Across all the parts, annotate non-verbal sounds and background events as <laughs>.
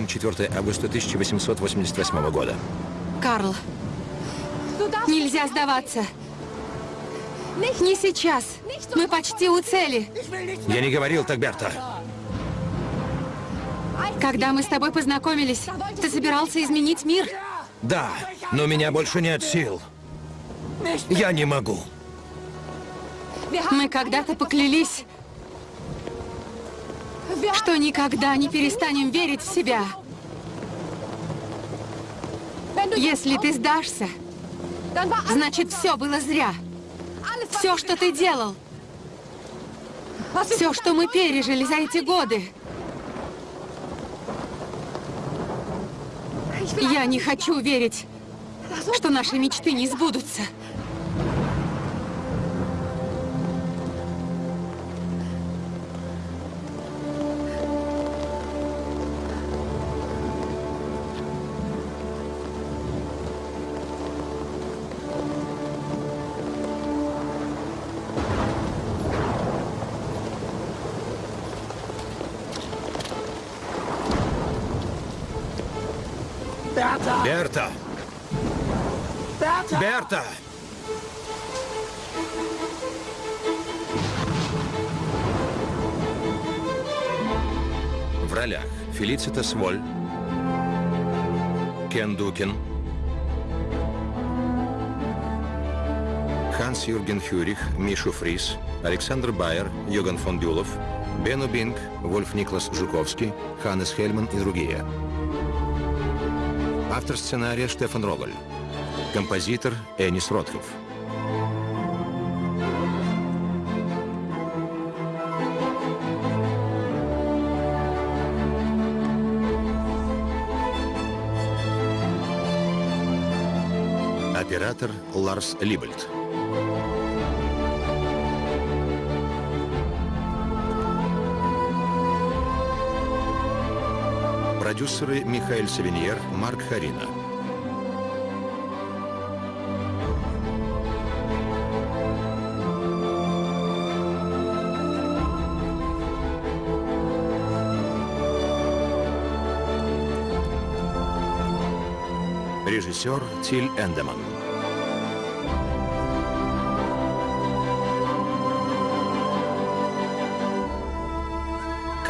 Дюргейм, 4 августа 1888 года. Карл, нельзя сдаваться. Не сейчас. Мы почти у цели. Я не говорил так, Берта. Когда мы с тобой познакомились, ты собирался изменить мир. Да, но у меня больше нет сил. Я не могу. Мы когда-то поклялись, что никогда не перестанем верить в себя. Если ты сдашься, значит, все было зря. Все, что ты делал. Все, что мы пережили за эти годы. Я не хочу верить, что наши мечты не сбудутся. Фелицита Воль, Кен Дукин, Ханс Юрген Фюрих, Мишу Фрис, Александр Байер, Йоган фон Бюлов, Бену Бинг, Вольф Никлас Жуковский, Ханнес Хельман и другие. Автор сценария Штефан Роголь. Композитор Энис Ротхов. Ларс Либельд. Продюсеры Михаил Савиньер, Марк Харина. Режиссер Тиль Эндеман.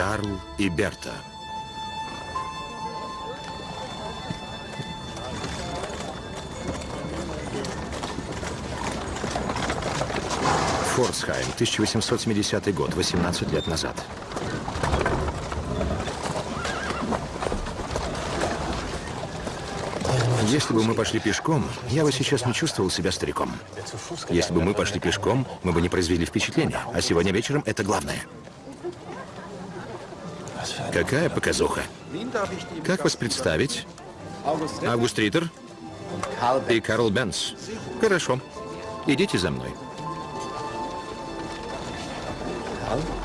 Карл и Берта. Форсхайм, 1870 год, 18 лет назад. Если бы мы пошли пешком, я бы сейчас не чувствовал себя стариком. Если бы мы пошли пешком, мы бы не произвели впечатления. А сегодня вечером это главное. Какая показуха? Как вас представить? Август Риттер и Карл Бенс. Хорошо. Идите за мной.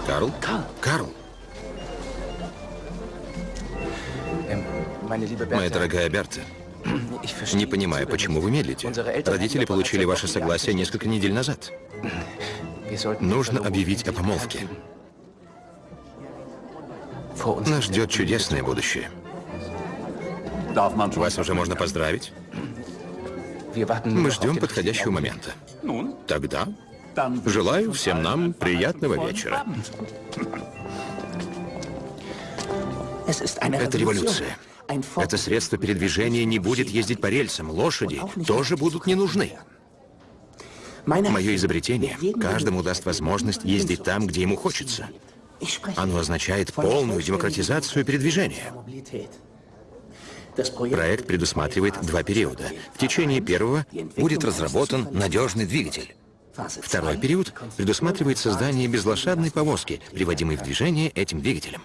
Карл? Карл. Моя дорогая Берта, не понимаю, почему вы медлите. Родители получили ваше согласие несколько недель назад. Нужно объявить о помолвке. Нас ждет чудесное будущее. Вас уже можно поздравить? Мы ждем подходящего момента. Тогда желаю всем нам приятного вечера. Это революция. Это средство передвижения не будет ездить по рельсам. Лошади тоже будут не нужны. Мое изобретение каждому даст возможность ездить там, где ему хочется. Оно означает полную демократизацию передвижения. Проект предусматривает два периода. В течение первого будет разработан надежный двигатель. Второй период предусматривает создание безлошадной повозки, приводимой в движение этим двигателем.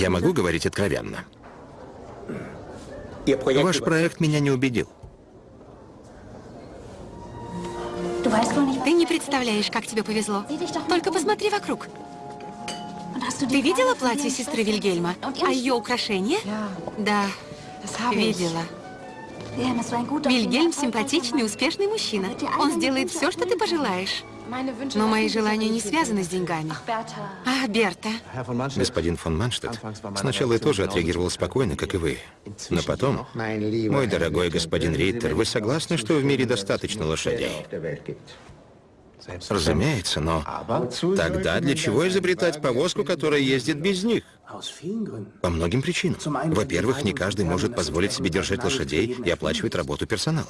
Я могу говорить откровенно. Ваш проект меня не убедил. Ты не представляешь, как тебе повезло. Только посмотри вокруг. Ты видела платье сестры Вильгельма? А ее украшения? Да, видела. Вильгельм симпатичный, успешный мужчина. Он сделает все, что ты пожелаешь. Но мои желания не связаны с деньгами. А, Берта, Господин фон Манштедт, сначала я тоже отреагировал спокойно, как и вы. Но потом, мой дорогой господин Риттер, вы согласны, что в мире достаточно лошадей? Разумеется, но тогда для чего изобретать повозку, которая ездит без них? По многим причинам. Во-первых, не каждый может позволить себе держать лошадей и оплачивать работу персонала.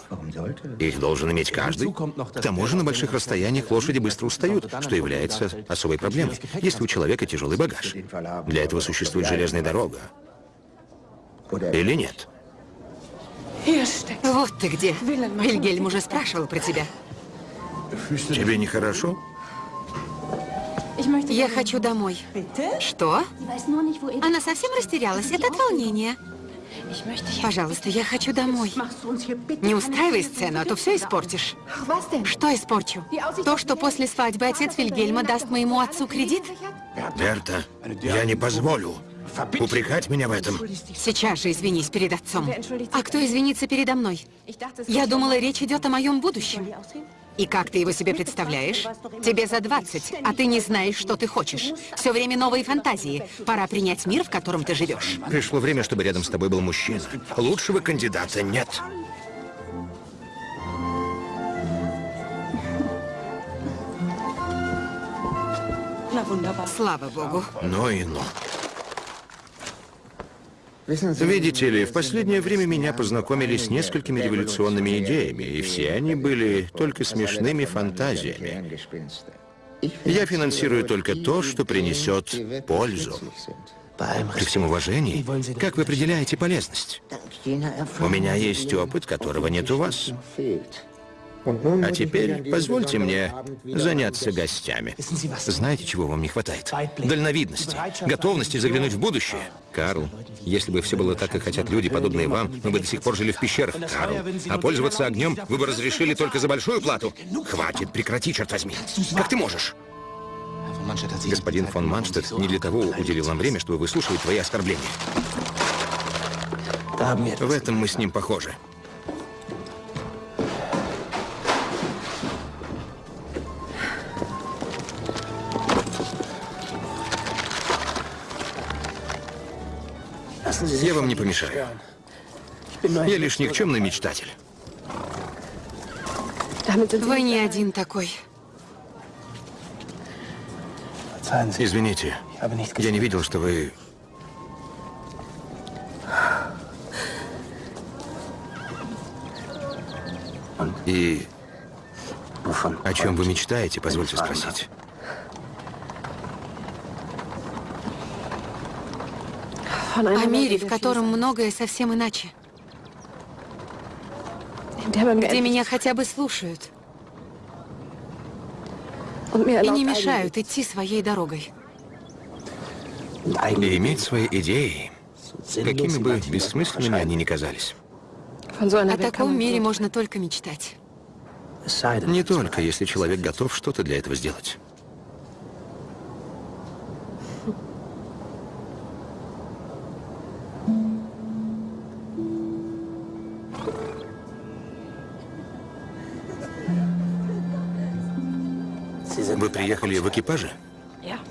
Их должен иметь каждый. К тому же на больших расстояниях лошади быстро устают, что является особой проблемой, если у человека тяжелый багаж. Для этого существует железная дорога. Или нет? вот ты где. Вильгельм уже спрашивал про тебя. Тебе нехорошо? Я хочу домой. Что? Она совсем растерялась. Это от волнения. Пожалуйста, я хочу домой. Не устраивай сцену, а то все испортишь. Что испорчу? То, что после свадьбы отец Вильгельма даст моему отцу кредит? Берта, я не позволю упрекать меня в этом. Сейчас же извинись перед отцом. А кто извинится передо мной? Я думала, речь идет о моем будущем. И как ты его себе представляешь? Тебе за 20, а ты не знаешь, что ты хочешь. Все время новые фантазии. Пора принять мир, в котором ты живешь. Пришло время, чтобы рядом с тобой был мужчина. Лучшего кандидата нет. Слава богу. Ну и ну. Видите ли, в последнее время меня познакомили с несколькими революционными идеями, и все они были только смешными фантазиями. Я финансирую только то, что принесет пользу. При всем уважении, как вы определяете полезность? У меня есть опыт, которого нет у вас. А теперь позвольте мне заняться гостями. Знаете, чего вам не хватает? Дальновидности, готовности заглянуть в будущее. Карл, если бы все было так, как хотят люди, подобные вам, мы бы до сих пор жили в пещерах. Карл, а пользоваться огнем вы бы разрешили только за большую плату? Хватит, прекрати, черт возьми. Как ты можешь? Господин фон Манштедт не для того уделил нам время, чтобы выслушивать твои оскорбления. В этом мы с ним похожи. Я вам не помешаю. Я лишь никчемный мечтатель. Вы не один такой. Извините, я не видел, что вы... И о чем вы мечтаете, позвольте спросить? О мире, в котором многое совсем иначе. Где меня хотя бы слушают. И не мешают идти своей дорогой. И иметь свои идеи, какими бы бессмысленными они ни казались. О таком мире можно только мечтать. Не только, если человек готов что-то для этого сделать. Вы приехали в экипаже?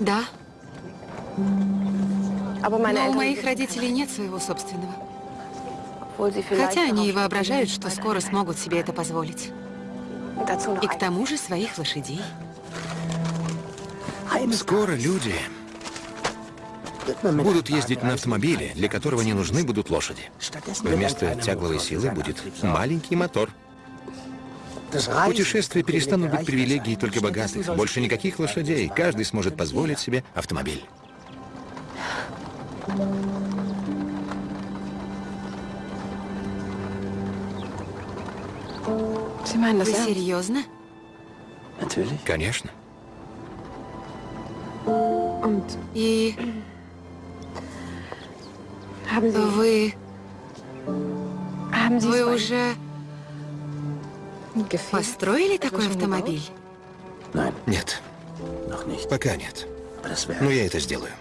Да. Но у моих родителей нет своего собственного. Хотя они и воображают, что скоро смогут себе это позволить. И к тому же своих лошадей. Скоро люди будут ездить на автомобиле, для которого не нужны будут лошади. Вместо тягловой силы будет маленький мотор. Путешествия перестанут быть привилегией только богатых. Больше никаких лошадей. Каждый сможет позволить себе автомобиль. Вы серьезно? Конечно. И вы... Вы уже построили такой автомобиль? Нет. Пока нет. Но я это сделаю.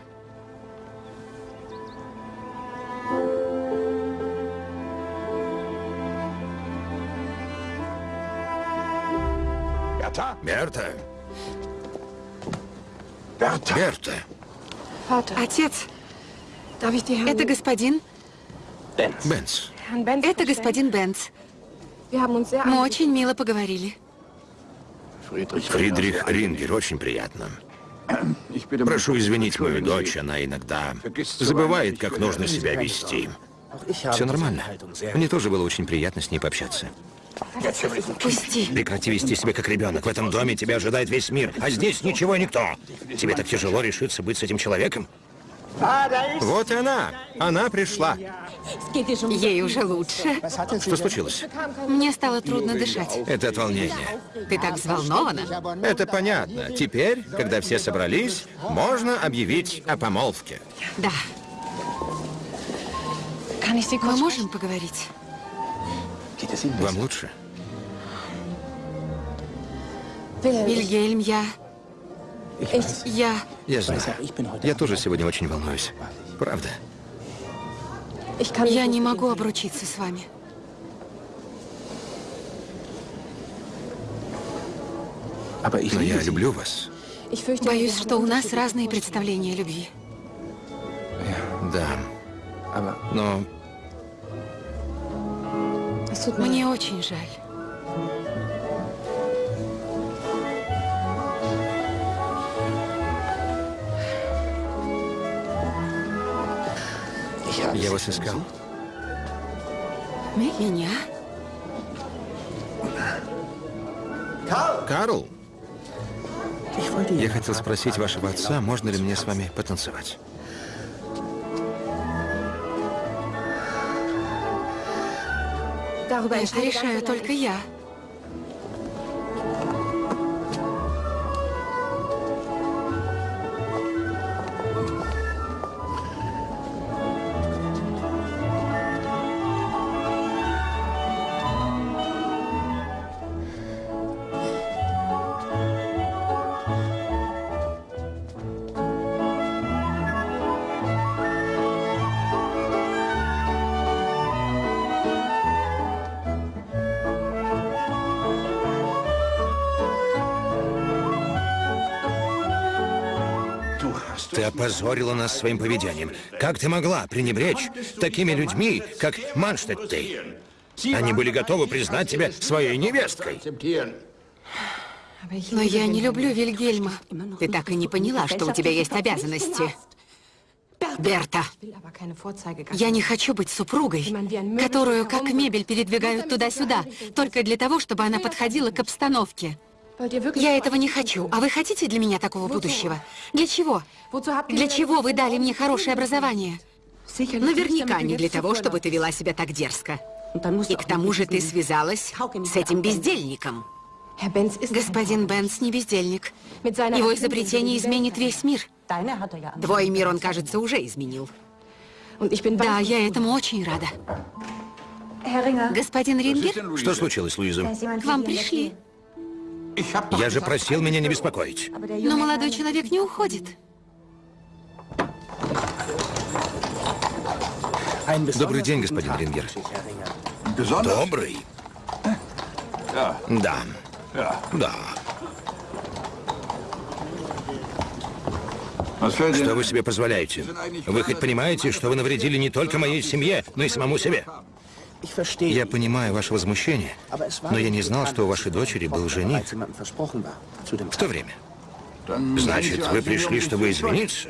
Берта, Берта, Отец, это господин... Бенц. Это господин Бенц. Мы очень мило поговорили. Фридрих Рингер, очень приятно. Прошу извинить мою дочь, она иногда забывает, как нужно себя вести. Все нормально. Мне тоже было очень приятно с ней пообщаться. Пусти. Прекрати вести себя как ребенок. В этом доме тебя ожидает весь мир, а здесь ничего и никто. Тебе так тяжело решиться быть с этим человеком? Вот и она. Она пришла. Ей уже лучше. Что случилось? Мне стало трудно дышать. Это от волнения. Ты так взволнована. Это понятно. Теперь, когда все собрались, можно объявить о помолвке. Да. Мы можем поговорить? Вам лучше? Вильгельм, я... Я... Я знаю. Я тоже сегодня очень волнуюсь. Правда. Я не могу обручиться с вами. Но я люблю вас. Боюсь, что у нас разные представления о любви. Да. Но Мне очень жаль. Я вас искал. Меня? Карл! Я хотел спросить вашего отца, можно ли мне с вами потанцевать. Это решаю только я. Опозорила нас своим поведением. Как ты могла пренебречь такими людьми, как Манштедты? Они были готовы признать тебя своей невесткой. Но я не люблю Вильгельма. Ты так и не поняла, что у тебя есть обязанности. Берта, я не хочу быть супругой, которую как мебель передвигают туда-сюда, только для того, чтобы она подходила к обстановке. Я этого не хочу. А вы хотите для меня такого будущего? Для чего? Для чего вы дали мне хорошее образование? Наверняка не для того, чтобы ты вела себя так дерзко. И к тому же ты связалась с этим бездельником. Господин Бенс не бездельник. Его изобретение изменит весь мир. Твой мир он, кажется, уже изменил. Да, я этому очень рада. Господин Рингер, Что случилось, Луиза? к вам пришли. Я же просил меня не беспокоить. Но молодой человек не уходит. Добрый день, господин Рингер. Добрый? Да. Да. Что вы себе позволяете? Вы хоть понимаете, что вы навредили не только моей семье, но и самому себе? Я понимаю ваше возмущение, но я не знал, что у вашей дочери был жених в то время. Значит, вы пришли, чтобы извиниться?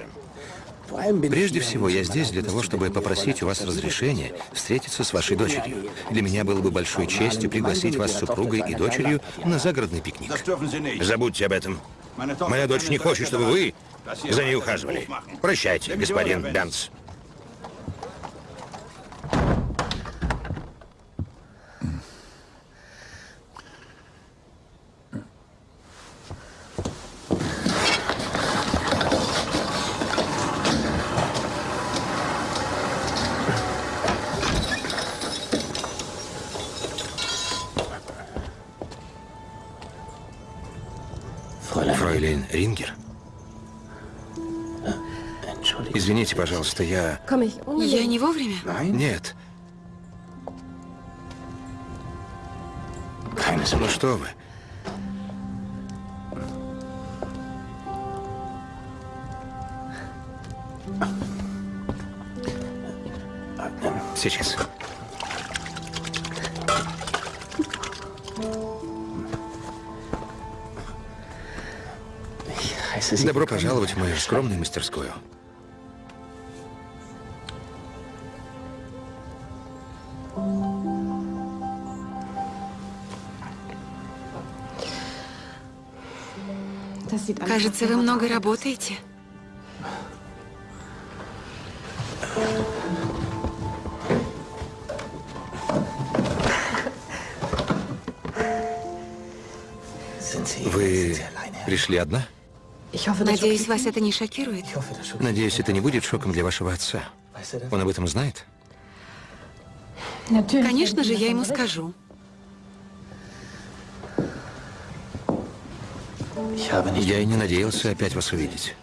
Прежде всего, я здесь для того, чтобы попросить у вас разрешения встретиться с вашей дочерью. Для меня было бы большой честью пригласить вас с супругой и дочерью на загородный пикник. Забудьте об этом. Моя дочь не хочет, чтобы вы за ней ухаживали. Прощайте, господин Бенц. пожалуйста, я... Я не вовремя? Нет. Ну что вы. Сейчас. Добро пожаловать в мою скромную мастерскую. Кажется, вы много работаете. Вы пришли одна? Надеюсь, вас это не шокирует. Надеюсь, это не будет шоком для вашего отца. Он об этом знает? Конечно же, я ему скажу. Я и не надеялся опять вас увидеть.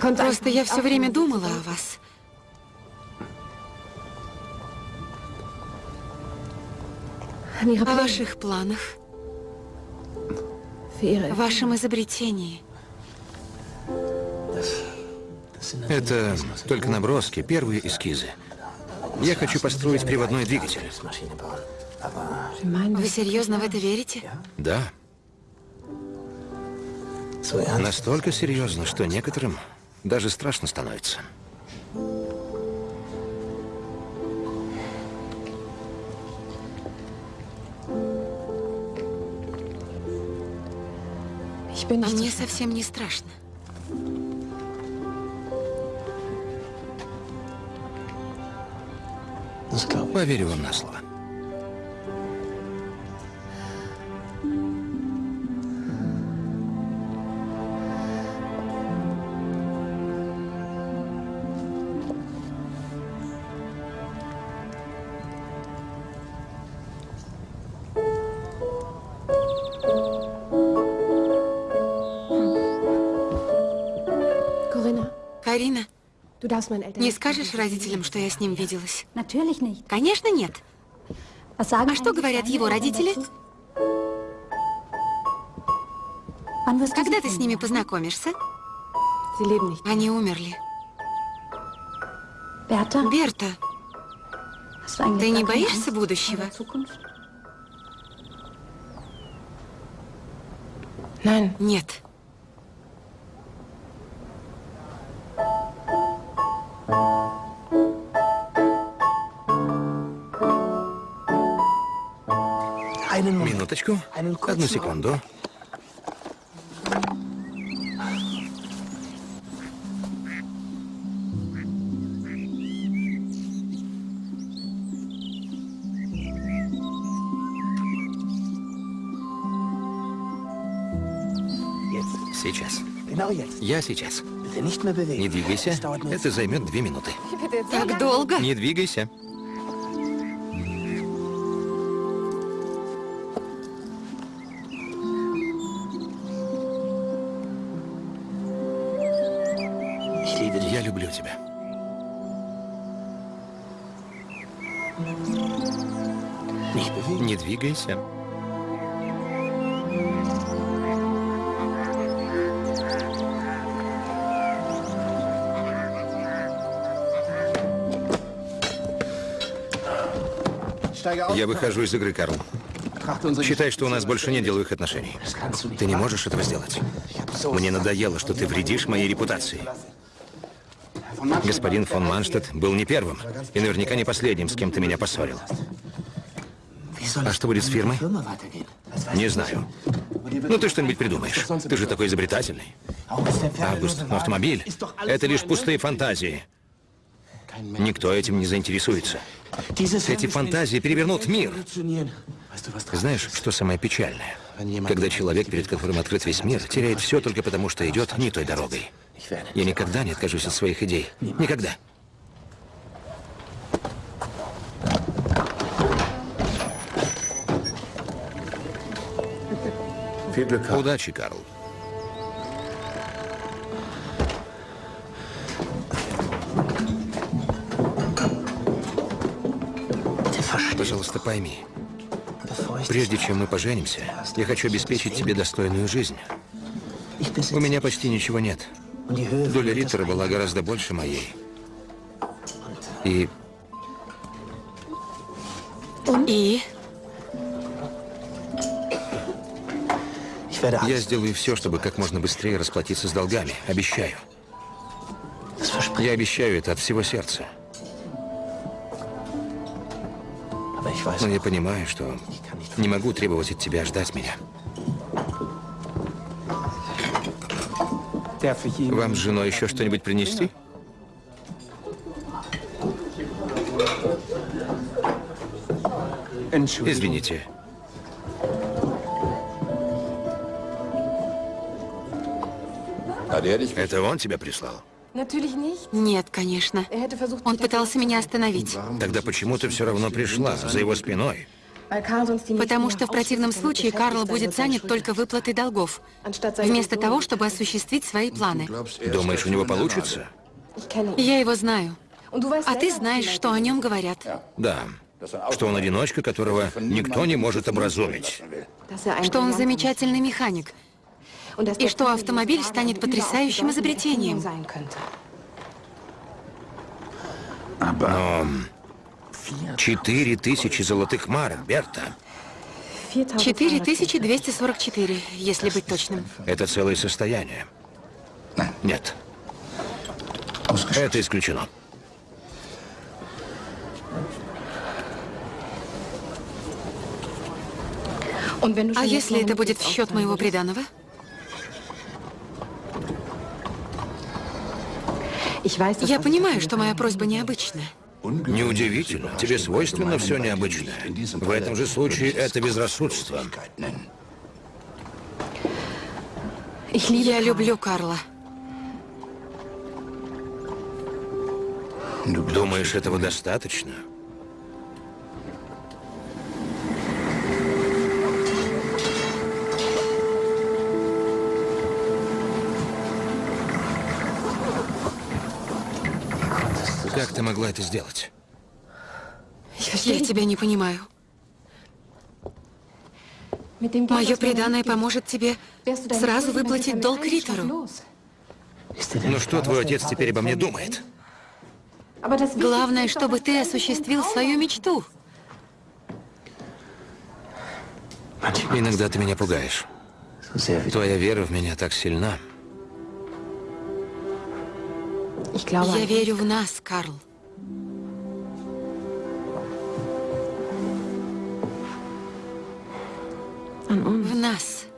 Просто я все время думала о вас. О ваших планах. О вашем изобретении. Это только наброски, первые эскизы. Я хочу построить приводной двигатель. Вы серьезно в это верите? Да. Настолько серьезно, что некоторым даже страшно становится. А мне совсем не страшно. Поверю вам на слово. Не скажешь родителям, что я с ним виделась? Конечно, нет. А что говорят его родители? Когда ты с ними познакомишься? Они умерли. Берта, ты не боишься будущего? Нет. Одну секунду. Сейчас. Я сейчас. Не двигайся. Это займет две минуты. Так долго? Не двигайся. Двигайся. Я выхожу из игры, Карл. Считай, что у нас больше нет деловых отношений. Ты не можешь этого сделать. Мне надоело, что ты вредишь моей репутации. Господин фон Манштадт был не первым и наверняка не последним, с кем ты меня поссорил. А что будет с фирмой? Не знаю. Ну, ты что-нибудь придумаешь. Ты же такой изобретательный. Август, автомобиль — это лишь пустые фантазии. Никто этим не заинтересуется. Эти фантазии перевернут мир. Знаешь, что самое печальное? Когда человек, перед которым открыт весь мир, теряет все только потому, что идет не той дорогой. Я никогда не откажусь от своих идей. Никогда. Удачи, Карл. Пожалуйста, пойми, прежде чем мы поженимся, я хочу обеспечить тебе достойную жизнь. У меня почти ничего нет. Доля Риттера была гораздо больше моей. И? Я сделаю все, чтобы как можно быстрее расплатиться с долгами. Обещаю. Я обещаю это от всего сердца. Но я понимаю, что не могу требовать от тебя ждать меня. Вам с женой еще что-нибудь принести? Извините. Это он тебя прислал? Нет, конечно. Он пытался меня остановить. Тогда почему ты все равно пришла за его спиной? Потому что в противном случае Карл будет занят только выплатой долгов, вместо того, чтобы осуществить свои планы. Думаешь, у него получится? Я его знаю. А ты знаешь, что о нем говорят. Да. Что он одиночка, которого никто не может образумить. Что он замечательный механик. И что автомобиль станет потрясающим изобретением. Но... Четыре тысячи золотых марок, Берта. 4244, если быть точным. Это целое состояние. Нет. Это исключено. А если это будет в счет моего приданого? Ich weiß, dass Я понимаю, что моя просьба необычная. Неудивительно. Тебе свойственно все необычное. В этом же случае это безрассудство. Я люблю Карла. Думаешь, этого достаточно? Ты могла это сделать? Я тебя не понимаю. Мое gibt, поможет тебе сразу выплатить долг los. Ну что твой отец теперь обо мне думает? Главное, чтобы ты осуществил свою мечту. Иногда ты меня пугаешь. Твоя вера в меня так сильна. Я верю в нас, Карл. An uns. В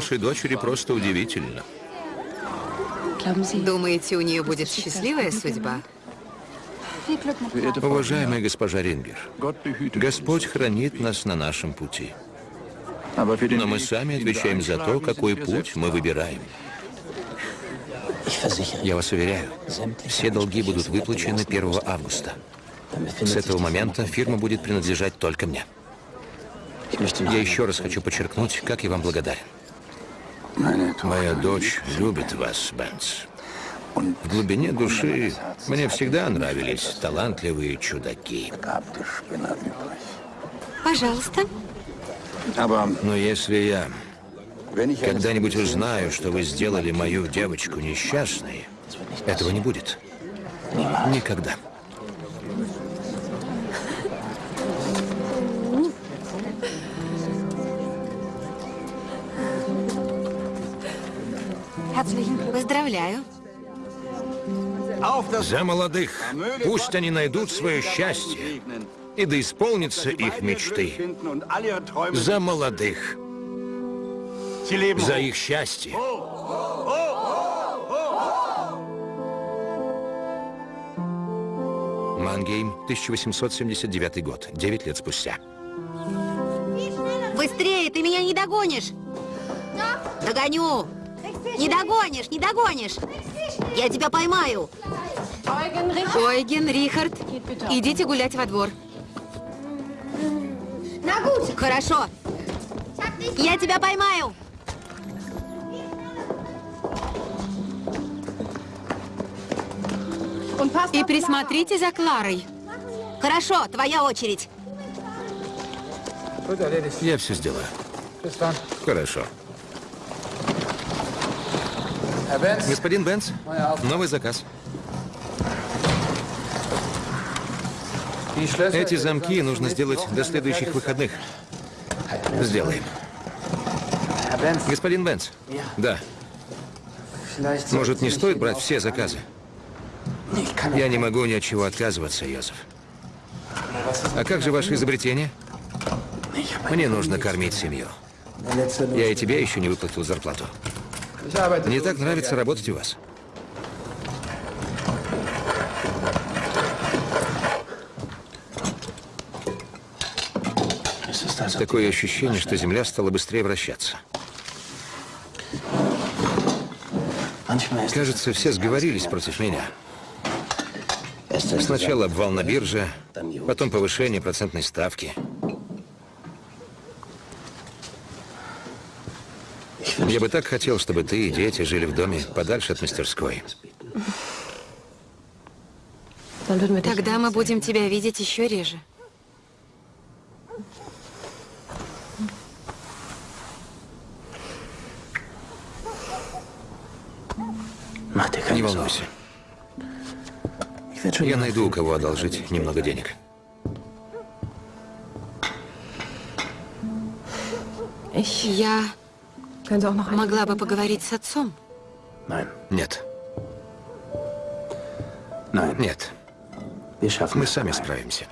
вашей дочери просто удивительно. Думаете, у нее будет счастливая судьба? Уважаемая госпожа Рингер, Господь хранит нас на нашем пути. Но мы сами отвечаем за то, какой путь мы выбираем. Я вас уверяю, все долги будут выплачены 1 августа. С этого момента фирма будет принадлежать только мне. Я еще раз хочу подчеркнуть, как я вам благодарен. Моя дочь любит вас, Бенц. В глубине души мне всегда нравились талантливые чудаки. Пожалуйста. Но если я когда-нибудь узнаю, что вы сделали мою девочку несчастной, этого не будет. Никогда. Поздравляю. За молодых. Пусть они найдут свое счастье. И да исполнятся их мечты. За молодых. За их счастье. Мангейм, 1879 год. Девять лет спустя. Быстрее, ты меня не догонишь. Догоню. Не догонишь, не догонишь. Я тебя поймаю. Ойген, Рихард, идите гулять во двор. Хорошо. Я тебя поймаю. И присмотрите за Кларой. Хорошо, твоя очередь. Я все сделаю. Хорошо. Господин Бенц, новый заказ. Эти замки нужно сделать до следующих выходных. Сделаем. Господин Бенц. Да. Может, не стоит брать все заказы? Я не могу ни от чего отказываться, Йозеф. А как же ваше изобретение? Мне нужно кормить семью. Я и тебе еще не выплатил зарплату. Мне так нравится работать у вас. Такое ощущение, что Земля стала быстрее вращаться. Кажется, все сговорились против меня. Сначала обвал на бирже, потом повышение процентной ставки. Я бы так хотел, чтобы ты и дети жили в доме подальше от мастерской. Тогда мы будем тебя видеть еще реже. Не волнуйся. Я найду, у кого одолжить немного денег. Я могла бы поговорить с отцом. Нет. Нет. Мы сами справимся.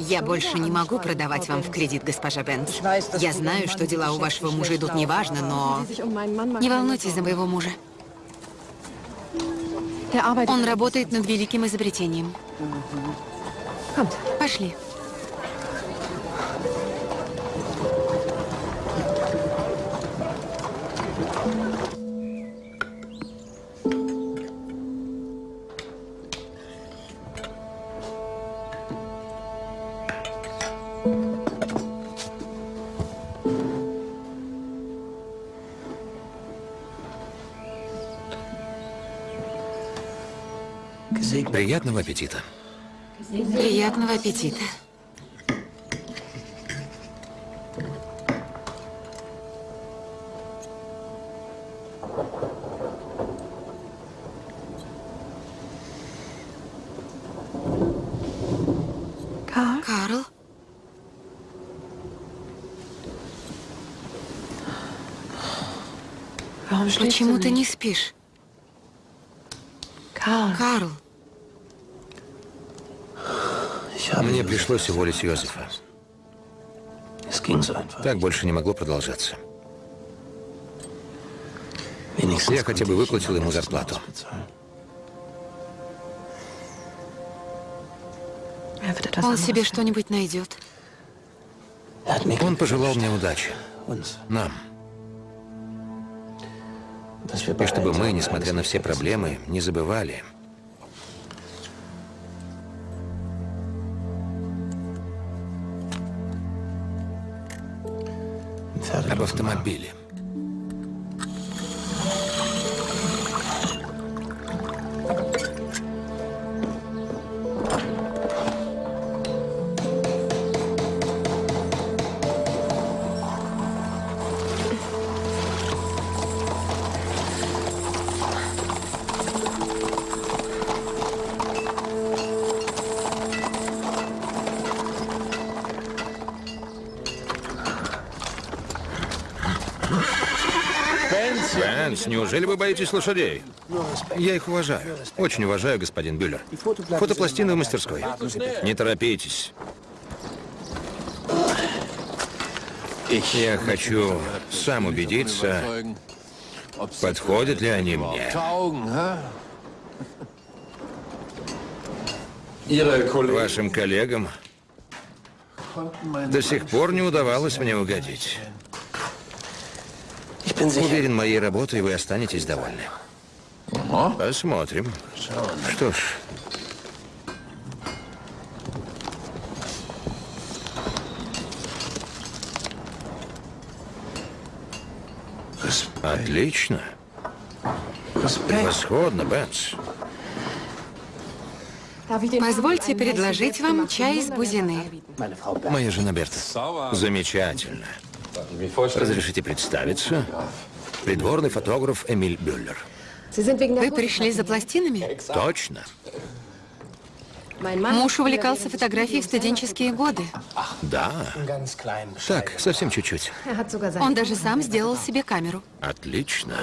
Я больше не могу продавать вам в кредит, госпожа Бенц. Я знаю, что дела у вашего мужа идут неважно, но... Не волнуйтесь за моего мужа. Он работает над великим изобретением. Пошли. Приятного аппетита. Приятного аппетита. Карл? Почему ты не спишь? Карл, Мне пришлось уволить Йозефа. Так больше не могло продолжаться. Я хотя бы выплатил ему зарплату. он себе что-нибудь найдет. Он пожелал мне удачи. Нам. И чтобы мы, несмотря на все проблемы, не забывали. Автомобиле. Боитесь лошадей? Я их уважаю. Очень уважаю, господин Бюллер. Фотопластины в мастерской. Не торопитесь. Я хочу сам убедиться, подходят ли они мне. Вашим коллегам До сих пор не удавалось мне угодить. Уверен, моей работой вы останетесь довольны. Посмотрим. Что ж, Отлично. Превосходно, Бенс. Позвольте предложить вам чай из бузины. Моя жена Берта. Замечательно. Разрешите представиться? Придворный фотограф Эмиль Бюллер. Вы пришли за пластинами? Точно. Муж увлекался фотографией в студенческие годы. Да. Так, совсем чуть-чуть. Он даже сам сделал себе камеру. Отлично.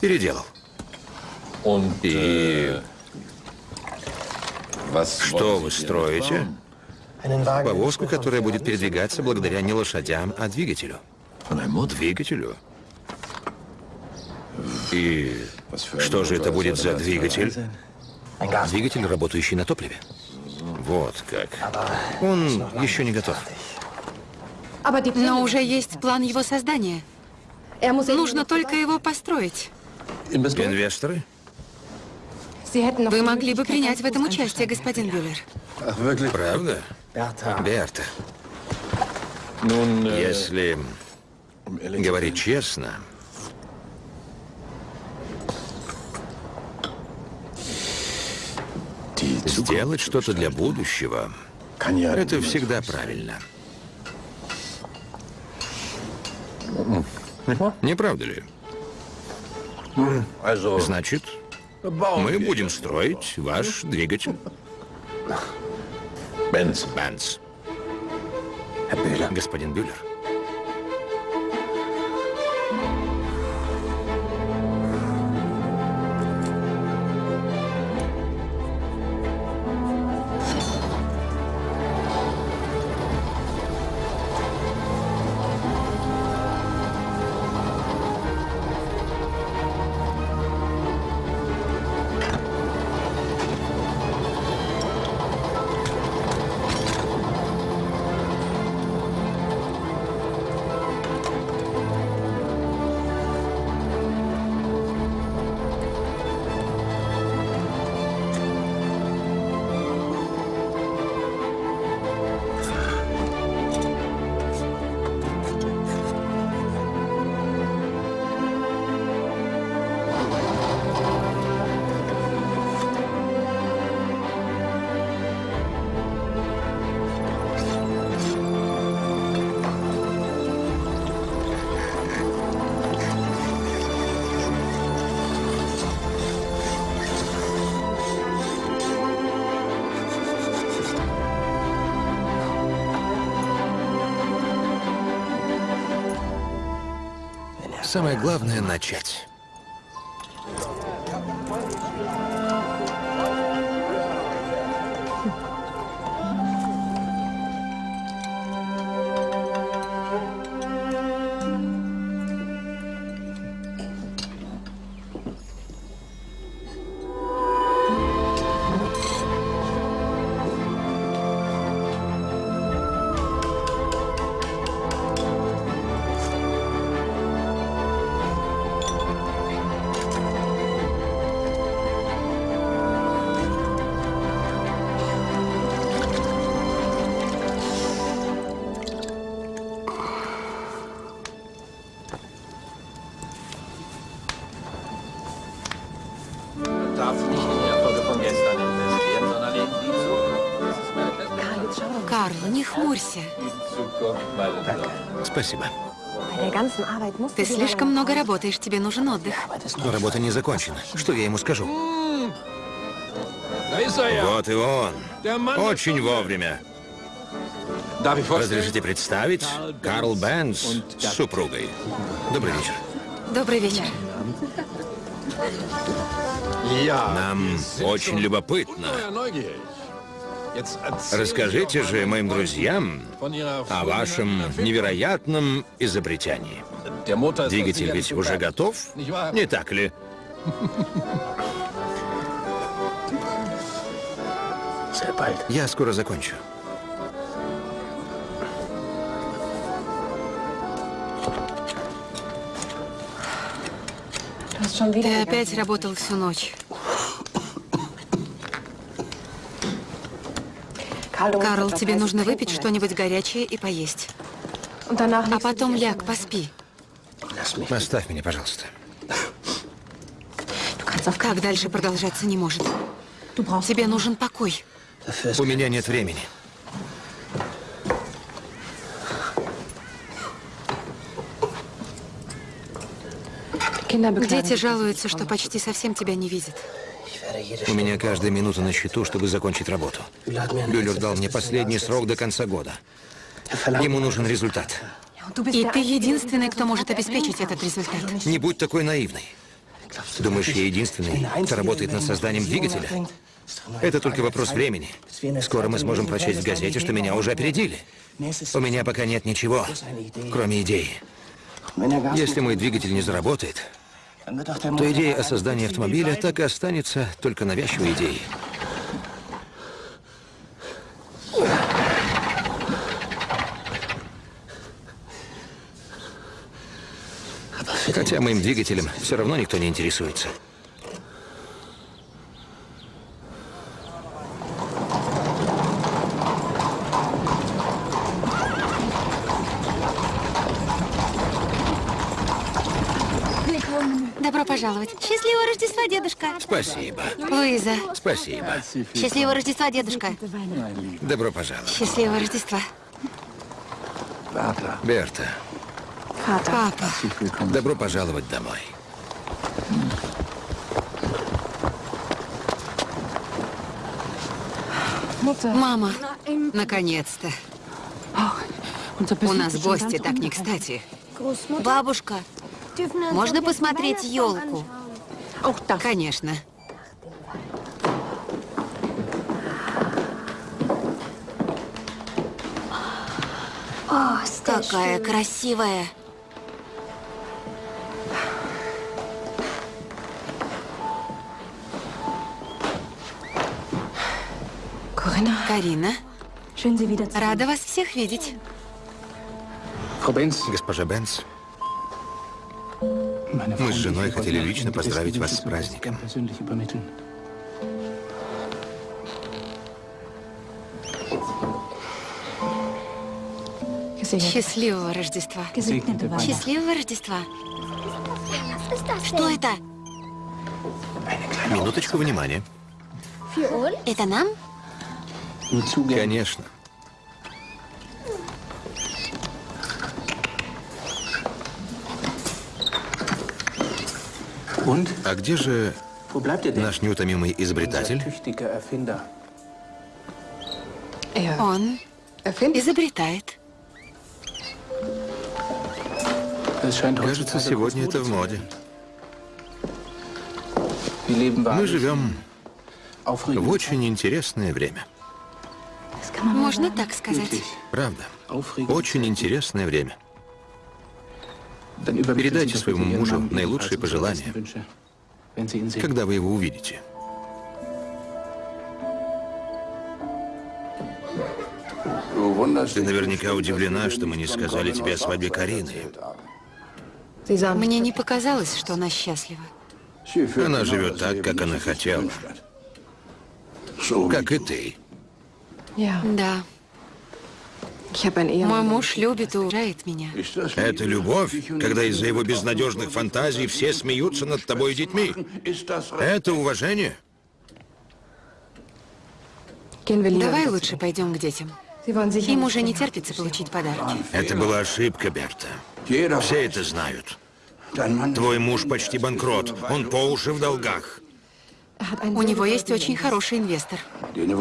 Переделал. И что вы строите? Повозку, которая будет передвигаться благодаря не лошадям, а двигателю. Двигателю? И что же это будет за двигатель? Двигатель, работающий на топливе. Вот как. Он еще не готов. Но уже есть план его создания. Нужно только его построить. Инвесторы? Вы могли бы принять в этом участие, господин Бюллер. Правда? Берта. Если говорить честно, сделать что-то для будущего, это всегда правильно. Не правда ли? Значит, мы будем строить ваш двигатель. <laughs> Бенц. Бенц. Господин Бюллер. Самое главное — начать. Спасибо. Ты слишком много работаешь, тебе нужен отдых. Но работа не закончена. Что я ему скажу? Вот и он. Очень вовремя. Разрешите представить Карл Бенс с супругой. Добрый вечер. Добрый вечер. Нам очень любопытно. erzählen Расскажите же моим друзьям о вашем невероятном изобретении. Двигатель ведь уже готов, не так ли? Я скоро закончу. Ты опять работал всю ночь. Карл, тебе нужно выпить что-нибудь горячее и поесть. А потом ляг, поспи. Оставь меня, пожалуйста. Так дальше продолжаться не может. Тебе нужен покой. У меня нет времени. Дети жалуются, что почти совсем тебя не видят. У меня каждая минута на счету, чтобы закончить работу. Бюллер дал мне последний срок до конца года. Ему нужен результат. И ты единственный, кто может обеспечить этот результат. Не будь такой наивной. Думаешь, я единственный, кто работает над созданием двигателя? Это только вопрос времени. Скоро мы сможем прочесть в газете, что меня уже опередили. У меня пока нет ничего, кроме идеи. Если мой двигатель не заработает, то идея о создании автомобиля так и останется только навязчивой идеей. Хотя моим двигателем все равно никто не интересуется. Добро пожаловать. Счастливого Рождества, дедушка. Спасибо. Луиза, Спасибо. Счастливого Рождества, дедушка. Добро пожаловать. счастливого Рождества. Берта. Папа, добро пожаловать домой. Мама, наконец-то. У нас гости, так не кстати. Бабушка, можно посмотреть елку? Auch das. Конечно. Какая красивая. Карина, рада вас всех видеть. Госпожа Бенц, Мы с женой хотели лично поздравить вас с праздником. Счастливого Рождества. Счастливого Рождества. Что это? минуточку внимания. Это нам? Конечно. А где же наш неутомимый изобретатель? Er Он изобретает. Кажется, сегодня это в моде. Мы живем в очень интересное время. Можно так сказать. Правда. Очень интересное время. Передайте своему мужу наилучшие пожелания, Когда вы его увидите? Ты наверняка удивлена, что мы не сказали тебе о свадьбе Карины. Мне не показалось, что она счастлива. Она живет так, как она хотела. Как и ты. Да, мой муж любит и уважает меня. Это любовь, когда из-за его безнадежных фантазий все смеются над тобой и детьми. Это уважение. Давай лучше пойдем к детям. Им уже не терпится получить подарки. Это была ошибка, Берта. Все это знают. Твой муж почти банкрот. Он по уши в долгах, У него есть очень хороший инвестор.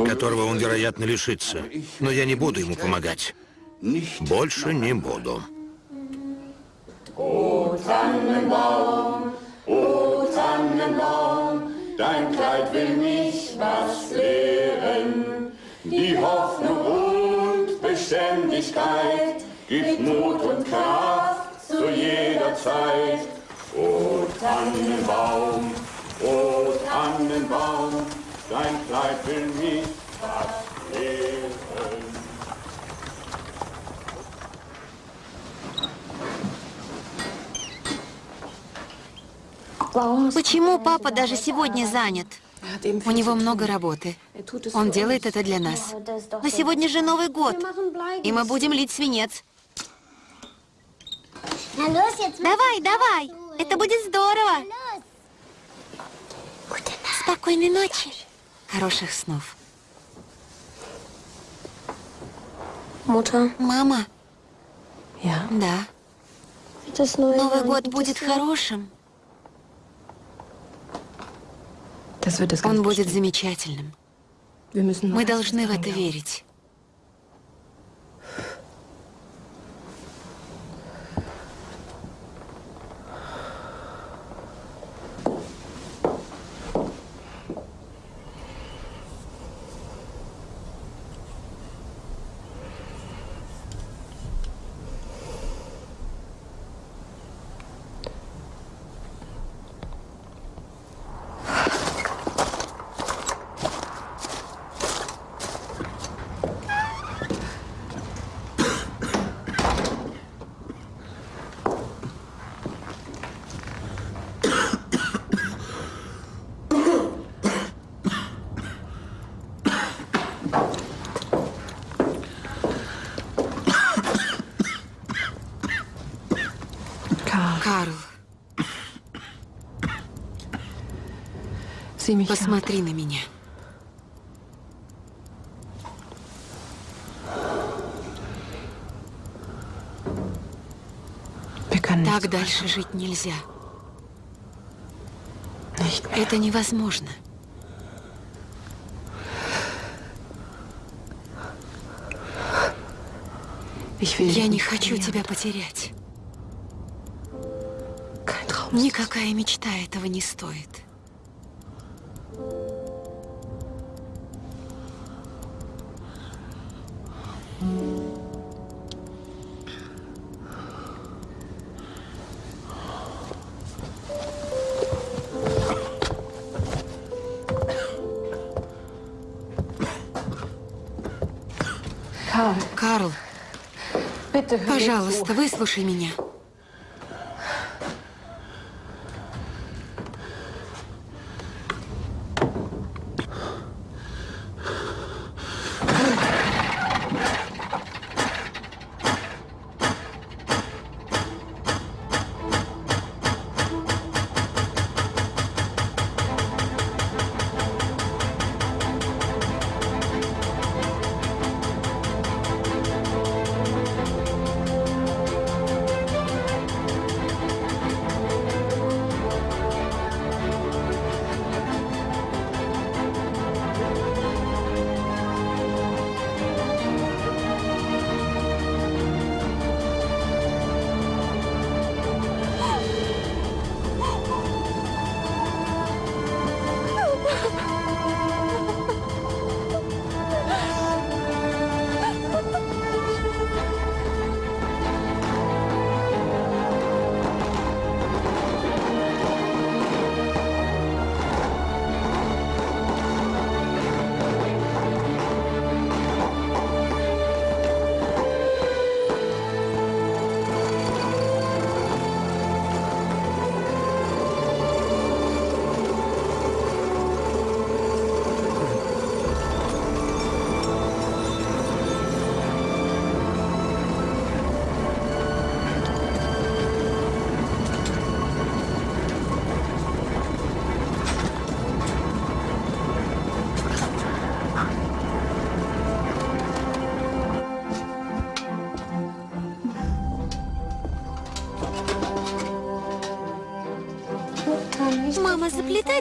которого он, вероятно, лишится. Но я не буду ему помогать. Больше не буду. Dein Kleid will mich was lehren. Die Hoffnung und Beständigkeit gibt Mut und Kraft zu jeder Zeit. O Tannenbaum, o Tannenbaum, dein Kleid will mich was lehren. Почему папа даже сегодня занят? У него много работы. Он делает это для нас. Но сегодня же Новый год, и мы будем лить свинец. Давай, давай, это будет здорово. Спокойной ночи. Хороших снов. Мама. Да. Новый год будет хорошим. Он будет замечательным. Мы должны в это верить. Посмотри на меня. Так дальше жить нельзя. mehr. Это невозможно. Я не хочу тебя потерять. Никакая мечта этого не стоит. Пожалуйста, выслушай меня.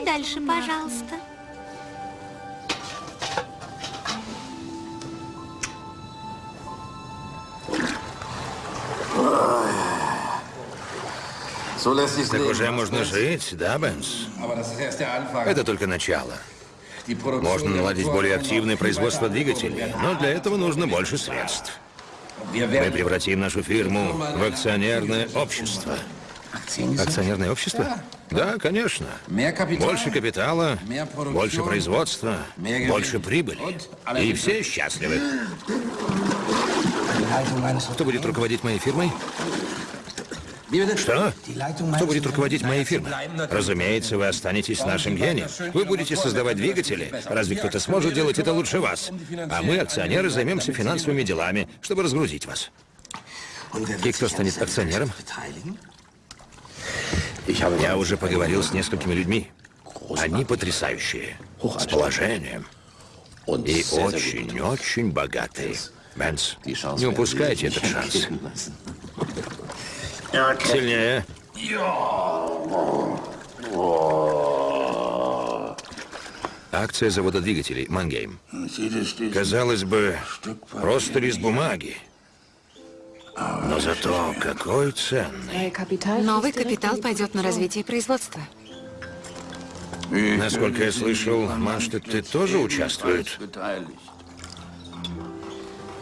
Дальше, пожалуйста. Так уже можно жить, да, Бенс? Это только начало. Можно наладить более активное производство двигателей, но для этого нужно больше средств. Мы превратим нашу фирму в акционерное общество. Акционерное общество? Да, конечно. Больше капитала, больше производства, больше прибыли. И все счастливы. Кто будет руководить моей фирмой? Что? Кто будет руководить моей фирмой? Разумеется, вы останетесь нашим гением. Вы будете создавать двигатели. Разве кто-то сможет делать это лучше вас? А мы, акционеры, займемся финансовыми делами, чтобы разгрузить вас. И кто станет акционером? Я уже поговорил с несколькими людьми. Они потрясающие. С положением. И очень-очень богатые. Бенс, не упускайте этот шанс. Сильнее. Акция завода двигателей «Мангейм». Казалось бы, просто лист бумаги. Но зато какой ценный. Новый капитал пойдет на развитие производства. Насколько я слышал, Манштедт ты тоже участвует.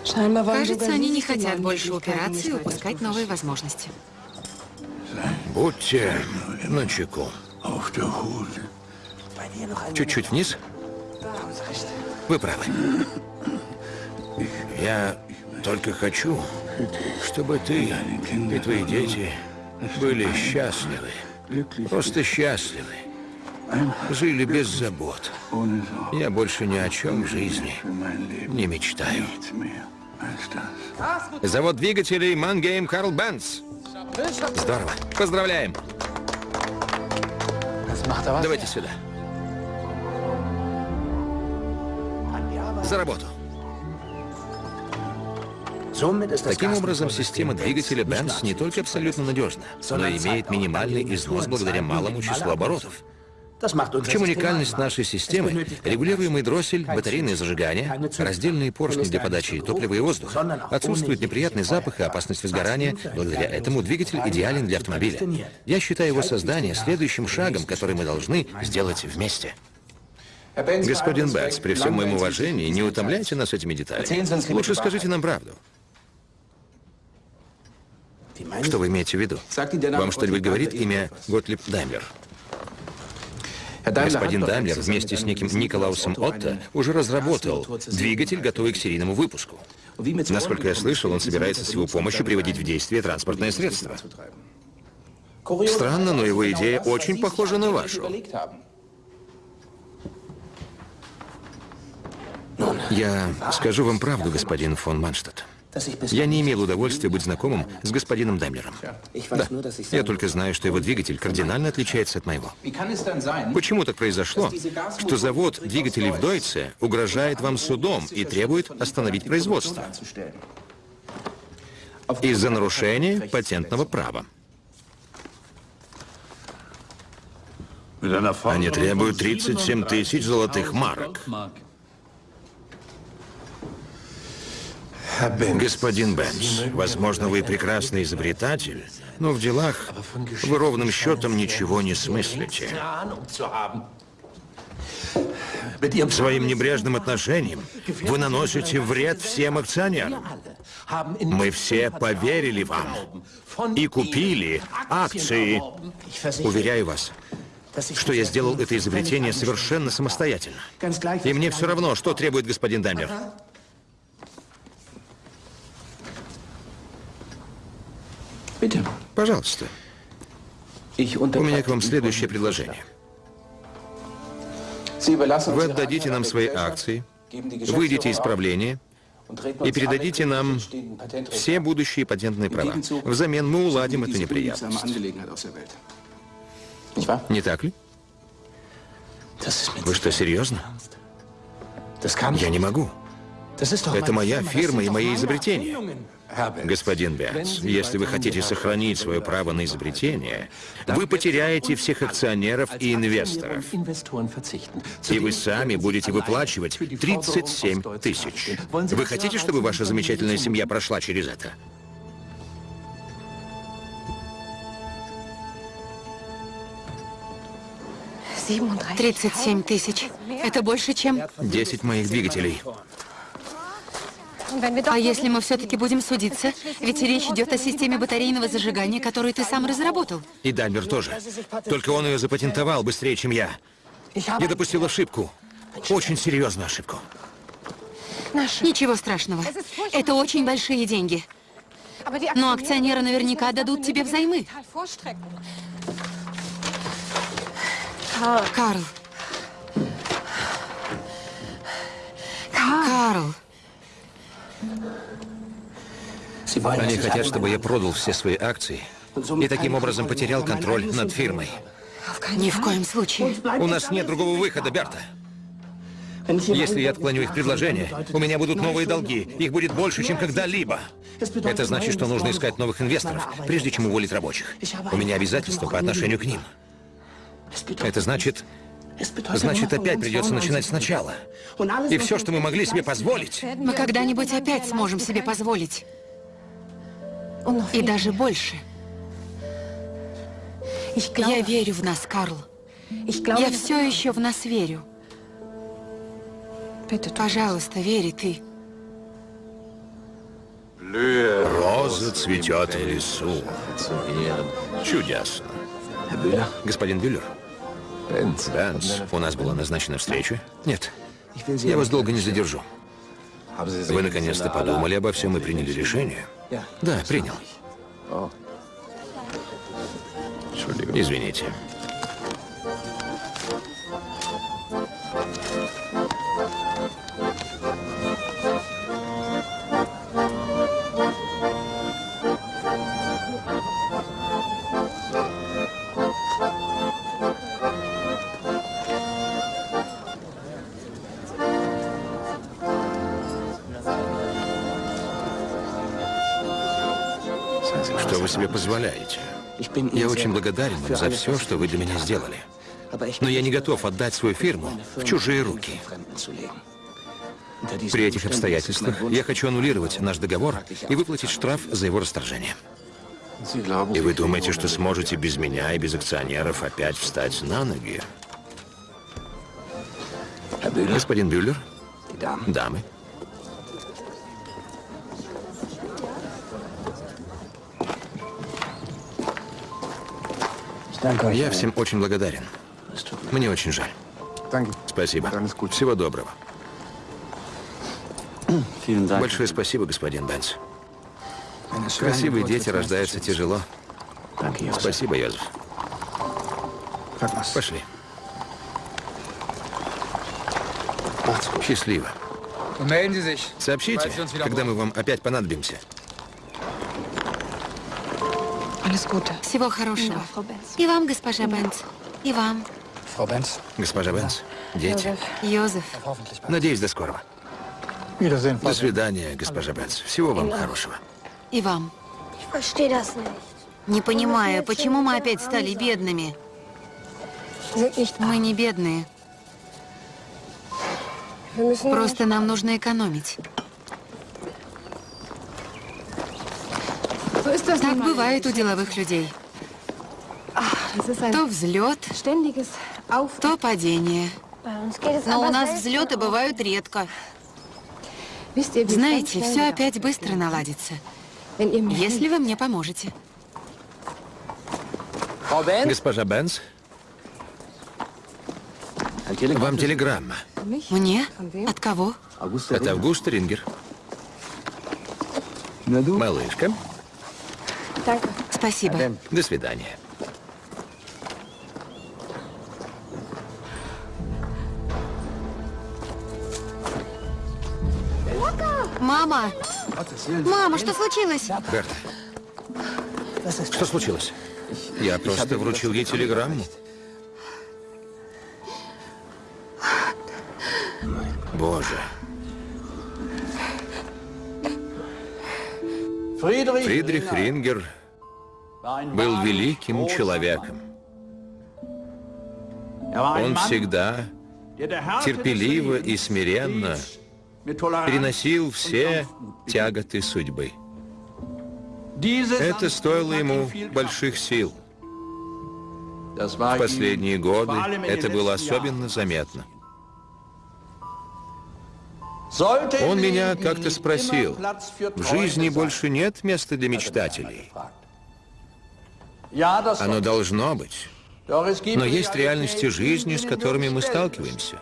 Кажется, они не хотят больше упираться и упускать новые возможности. Будьте начеку. Чуть-чуть вниз. Вы правы. Я только хочу, чтобы ты и твои дети были счастливы. Просто счастливы. Жили без забот. Я больше ни о чем в жизни не мечтаю. Завод двигателей Мангейм Карл Бенц. Здорово. Поздравляем. Давайте сюда. За работу. Таким образом, система двигателя Benz не только абсолютно надежна, но и имеет минимальный износ благодаря малому числу оборотов. В чем уникальность нашей системы? Регулируемый дроссель, батарейное зажигание, раздельные поршни для подачи топлива и воздуха. Отсутствует неприятный запах и опасность возгорания. Благодаря этому двигатель идеален для автомобиля. Я считаю его создание следующим шагом, который мы должны сделать вместе. Господин Бэтс, при всем моем уважении, не утомляйте нас этими деталями. Лучше скажите нам правду. Что вы имеете в виду? Вам что-нибудь говорит имя Готлиб Даймлер? Господин Даймлер вместе с неким Николаусом Отто уже разработал двигатель, готовый к серийному выпуску. Насколько я слышал, он собирается с его помощью приводить в действие транспортное средство. Странно, но его идея очень похожа на вашу. Я скажу вам правду, господин фон Манштадт. Я не имел удовольствия быть знакомым с господином Даймлером. Да, я только знаю, что его двигатель кардинально отличается от моего. Почему так произошло, что завод двигателей в Дойце угрожает вам судом и требует остановить производство? Из-за нарушения патентного права. Они требуют 37 тысяч золотых марок. Господин Бенц, возможно, вы прекрасный изобретатель, но в делах вы ровным счетом ничего не смыслите. Своим небрежным отношением вы наносите вред всем акционерам. Мы все поверили вам и купили акции. Уверяю вас, что я сделал это изобретение совершенно самостоятельно. И мне все равно, что требует господин Даймлер. Пожалуйста. У меня к вам следующее предложение. Вы отдадите нам свои акции, выйдете из правления и передадите нам все будущие патентные права. Взамен мы уладим эту неприятность. Не так ли? Вы что, серьезно? Я не могу. Это моя фирма и мои изобретения. Господин Бенц, если вы хотите сохранить свое право на изобретение, вы потеряете всех акционеров и инвесторов. И вы сами будете выплачивать 37 тысяч. Вы хотите, чтобы ваша замечательная семья прошла через это? Тридцать семь тысяч. Это больше, чем... 10 моих двигателей. А если мы все-таки будем судиться? Ведь речь идет о системе батарейного зажигания, которую ты сам разработал. И Даймлер тоже. Только он ее запатентовал быстрее, чем я. Я допустил ошибку. Очень серьезную ошибку. Ничего страшного. Это очень большие деньги. Но акционеры наверняка дадут тебе взаймы. Карл. Карл. Они хотят, чтобы я продал все свои акции и таким образом потерял контроль над фирмой. Ни в коем случае. У нас нет другого выхода, Берта. Если я отклоню их предложение, у меня будут новые долги. Их будет больше, чем когда-либо. Это значит, что нужно искать новых инвесторов, прежде чем уволить рабочих. У меня обязательства по отношению к ним. Это значит... Значит, опять придется начинать сначала. И все, что мы могли себе позволить... Мы когда-нибудь опять сможем себе позволить. И даже больше. Я верю в нас, Карл. Я все еще в нас верю. Пожалуйста, верь и ты. Роза цветет в лесу. Чудесно. Господин Бюллер? Бенц, у нас была назначена встреча? Нет. Я вас долго не задержу. Вы наконец-то подумали обо всем и приняли решение? Да, принял. Извините. Себе позволяете? Я очень благодарен вам за все, что вы для меня сделали. Но я не готов отдать свою фирму в чужие руки. При этих обстоятельствах я хочу аннулировать наш договор и выплатить штраф за его расторжение. И вы думаете, что сможете без меня и без акционеров опять встать на ноги? Господин Бюллер? Дамы? Я всем очень благодарен. Мне очень жаль. Спасибо. Всего доброго. Большое спасибо, господин Бенц. Красивые дети рождаются тяжело. Спасибо, Йозеф. Пошли. Счастливо. Сообщите, когда мы вам опять понадобимся. Всего хорошего. И вам, госпожа Бенц. И вам. Госпожа Бенц, дети. Йозеф. Надеюсь, до скорого. До свидания, госпожа Бенц. Всего вам хорошего. И вам. Не понимаю, почему мы опять стали бедными? Мы не бедные. Просто нам нужно экономить. Так бывает у деловых людей. То взлет, то падение. Но у нас взлеты бывают редко. Знаете, все опять быстро наладится, если вы мне поможете. Госпожа Бенц, вам телеграмма. Мне? От кого? Это Август Рингер. Малышка. Спасибо. до свидания. Мама! Мама, что случилось? Берта, что случилось? Я просто вручил ей телеграмму. Боже. Фридрих Рингер был великим человеком. Он всегда терпеливо и смиренно переносил все тяготы судьбы. Это стоило ему больших сил. В последние годы это было особенно заметно. Он меня как-то спросил, в жизни больше нет места для мечтателей. Оно должно быть. Но есть реальности жизни, с которыми мы сталкиваемся.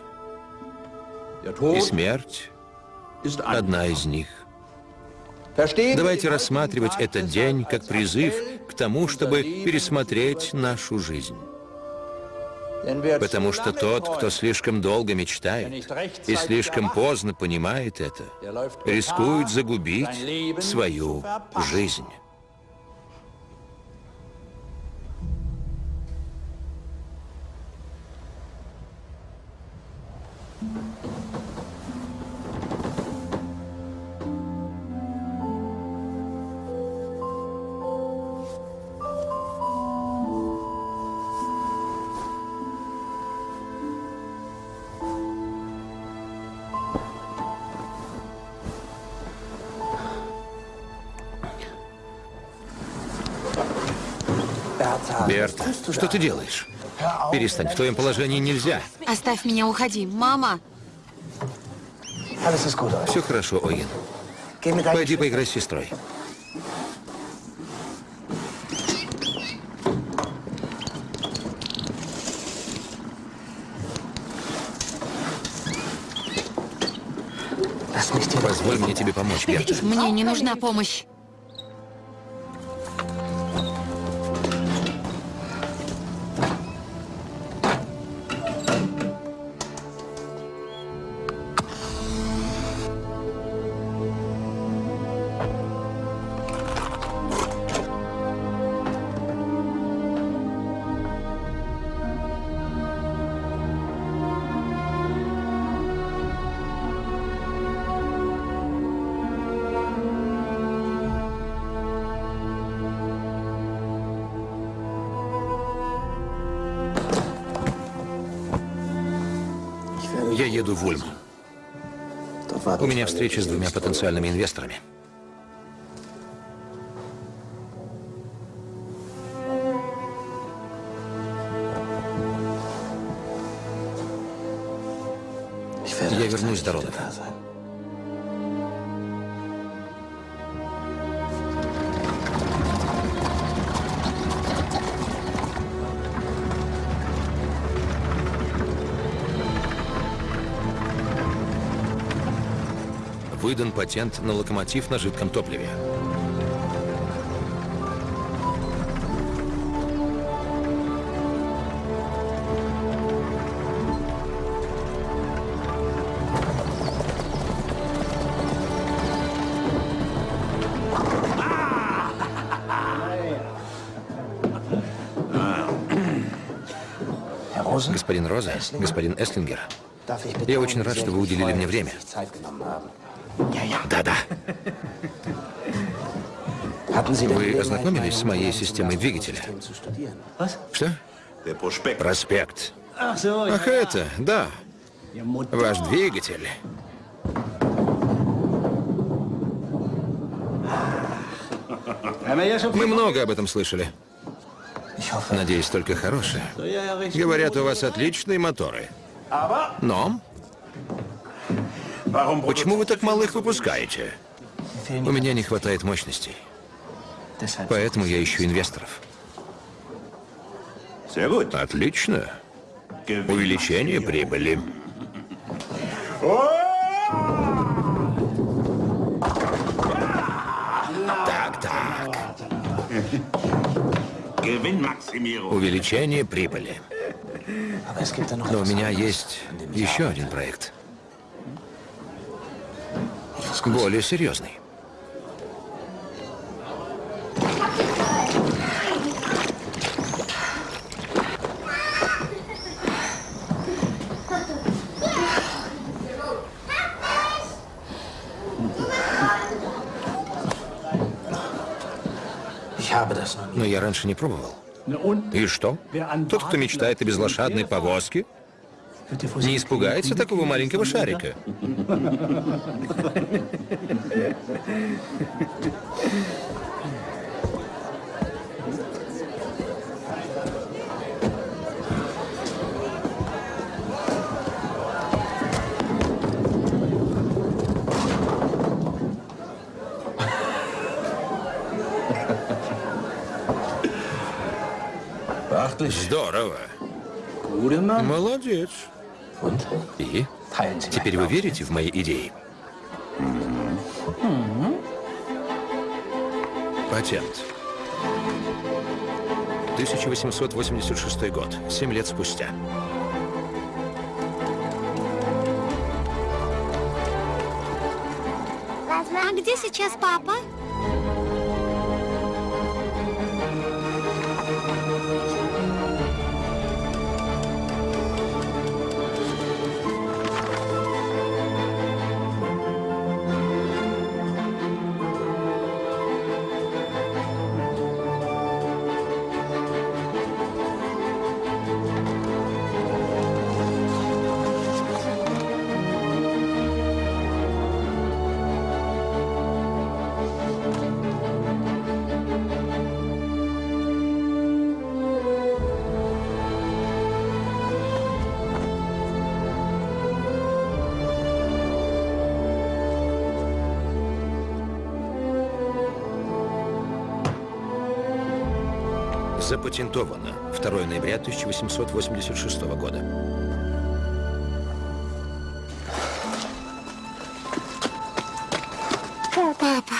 И смерть — одна из них. Давайте рассматривать этот день как призыв к тому, чтобы пересмотреть нашу жизнь. Потому что тот, кто слишком долго мечтает и слишком поздно понимает это, рискует загубить свою жизнь. Берта, что ты делаешь? Перестань, в твоем положении нельзя. Оставь меня, уходи. Мама! Все хорошо, Оин. Пойди поиграй с сестрой. Позволь мне тебе помочь, Берта. Мне не нужна помощь. Я еду в Ульм. У меня встреча с двумя потенциальными инвесторами. Выдан патент на локомотив на жидком топливе. Господин Роза, господин Эслингер, я очень рад, что вы уделили мне время. Вы ознакомились с моей системой двигателя? Что? Проспект. Ах, это, да. Ваш двигатель. Мы много об этом слышали. Надеюсь, только хорошее. Говорят, у вас отличные моторы. Но... Почему вы так мало их выпускаете? У меня не хватает мощностей. Поэтому я ищу инвесторов. Отлично. Увеличение прибыли. Так, так. Увеличение прибыли. Но у меня есть еще один проект. Более серьезный. Но я раньше не пробовал. И что? Тот, кто мечтает о безлошадной повозке, не испугается такого маленького шарика. Здорово. Молодец. И? Теперь вы верите в мои идеи? Патент. 1886 год. Семь лет спустя. А где сейчас папа? Запатентовано. 2 ноября 1886 года. Папа.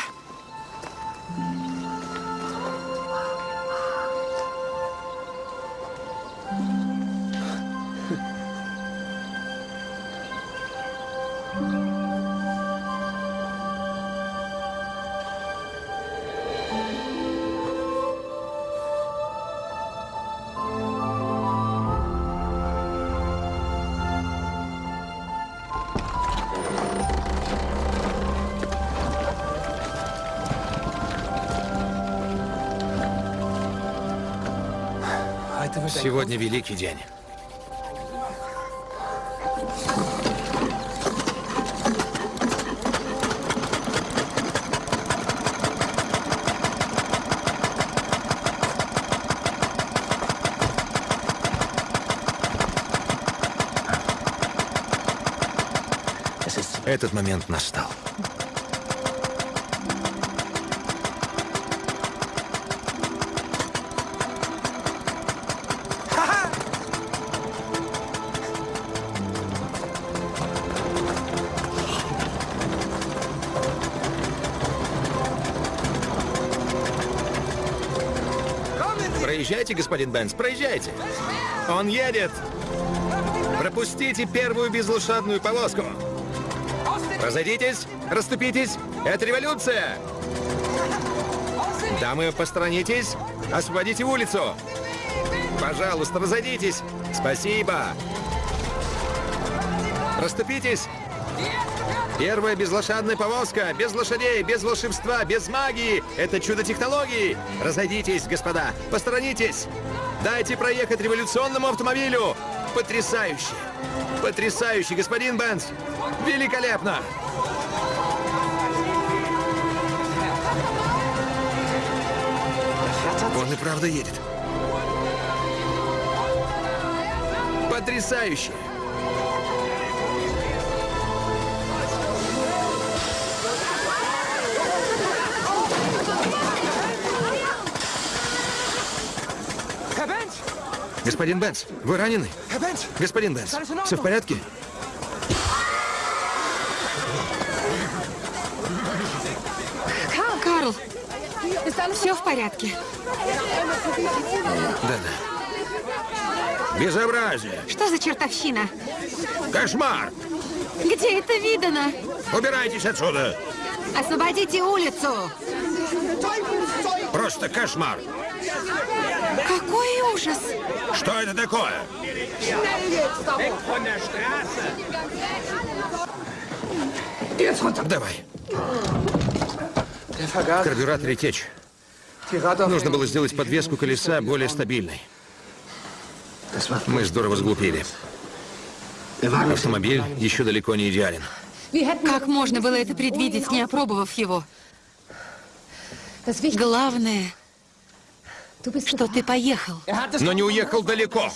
Сегодня великий день. Этот момент настал. Господин Бенц, проезжайте. Он едет. Пропустите первую безлошадную повозку. Разойдитесь, расступитесь. Это революция. Дамы, посторонитесь. Освободите улицу. Пожалуйста, разойдитесь. Спасибо. Расступитесь. Первая безлошадная повозка, без лошадей, без волшебства, без магии. Это чудо технологии. Разойдитесь, господа, посторонитесь. Дайте проехать революционному автомобилю. Потрясающе. Потрясающе, господин Бенц. Великолепно. Он и правда едет. Потрясающе. Господин Бенц, вы ранены? Господин Бенц, все в порядке? Карл, все в порядке. Да-да. Безобразие. Что за чертовщина? Кошмар. Где это видано? Убирайтесь отсюда. Освободите улицу. Просто кошмар. Какой ужас! Что это такое? Давай. В карбюраторе течь. Нужно было сделать подвеску колеса более стабильной. Мы здорово сглупили. Автомобиль еще далеко не идеален. Как можно было это предвидеть, не опробовав его? Главное, что ты поехал. Но не уехал далеко.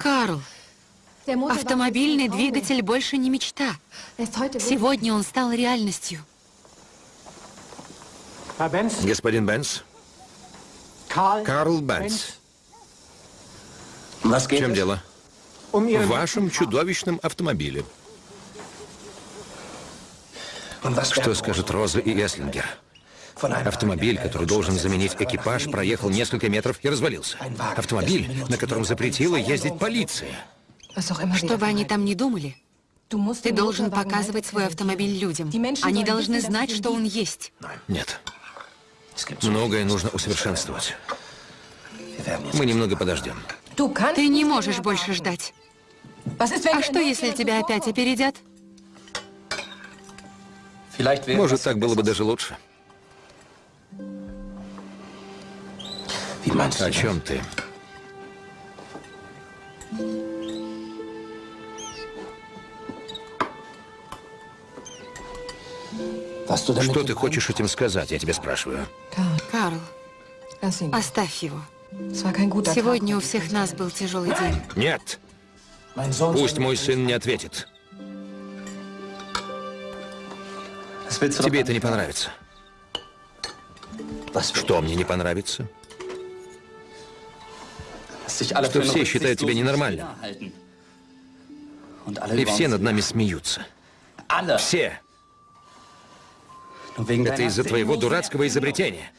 Карл, автомобильный двигатель больше не мечта. Сегодня он стал реальностью. Господин Бенц? Карл Бенц. В чем дело? В вашем чудовищном автомобиле. Что скажут Роза и Эслингер? Автомобиль, который должен заменить экипаж, проехал несколько метров и развалился. Автомобиль, на котором запретила ездить полиция. Что бы они там ни думали, ты должен показывать свой автомобиль людям. Они должны знать, что он есть. Нет. Многое нужно усовершенствовать. Мы немного подождем. Ты не можешь больше ждать. А что, если тебя опять опередят? Может, так было бы даже лучше. О чем ты? Что ты хочешь этим сказать, я тебя спрашиваю? Карл, оставь его. Сегодня у всех нас был тяжелый день. Нет! Пусть мой сын не ответит. Тебе это не понравится. Что мне не понравится? Что все считают тебя ненормальным. И все над нами смеются. Все. Это из-за твоего дурацкого изобретения.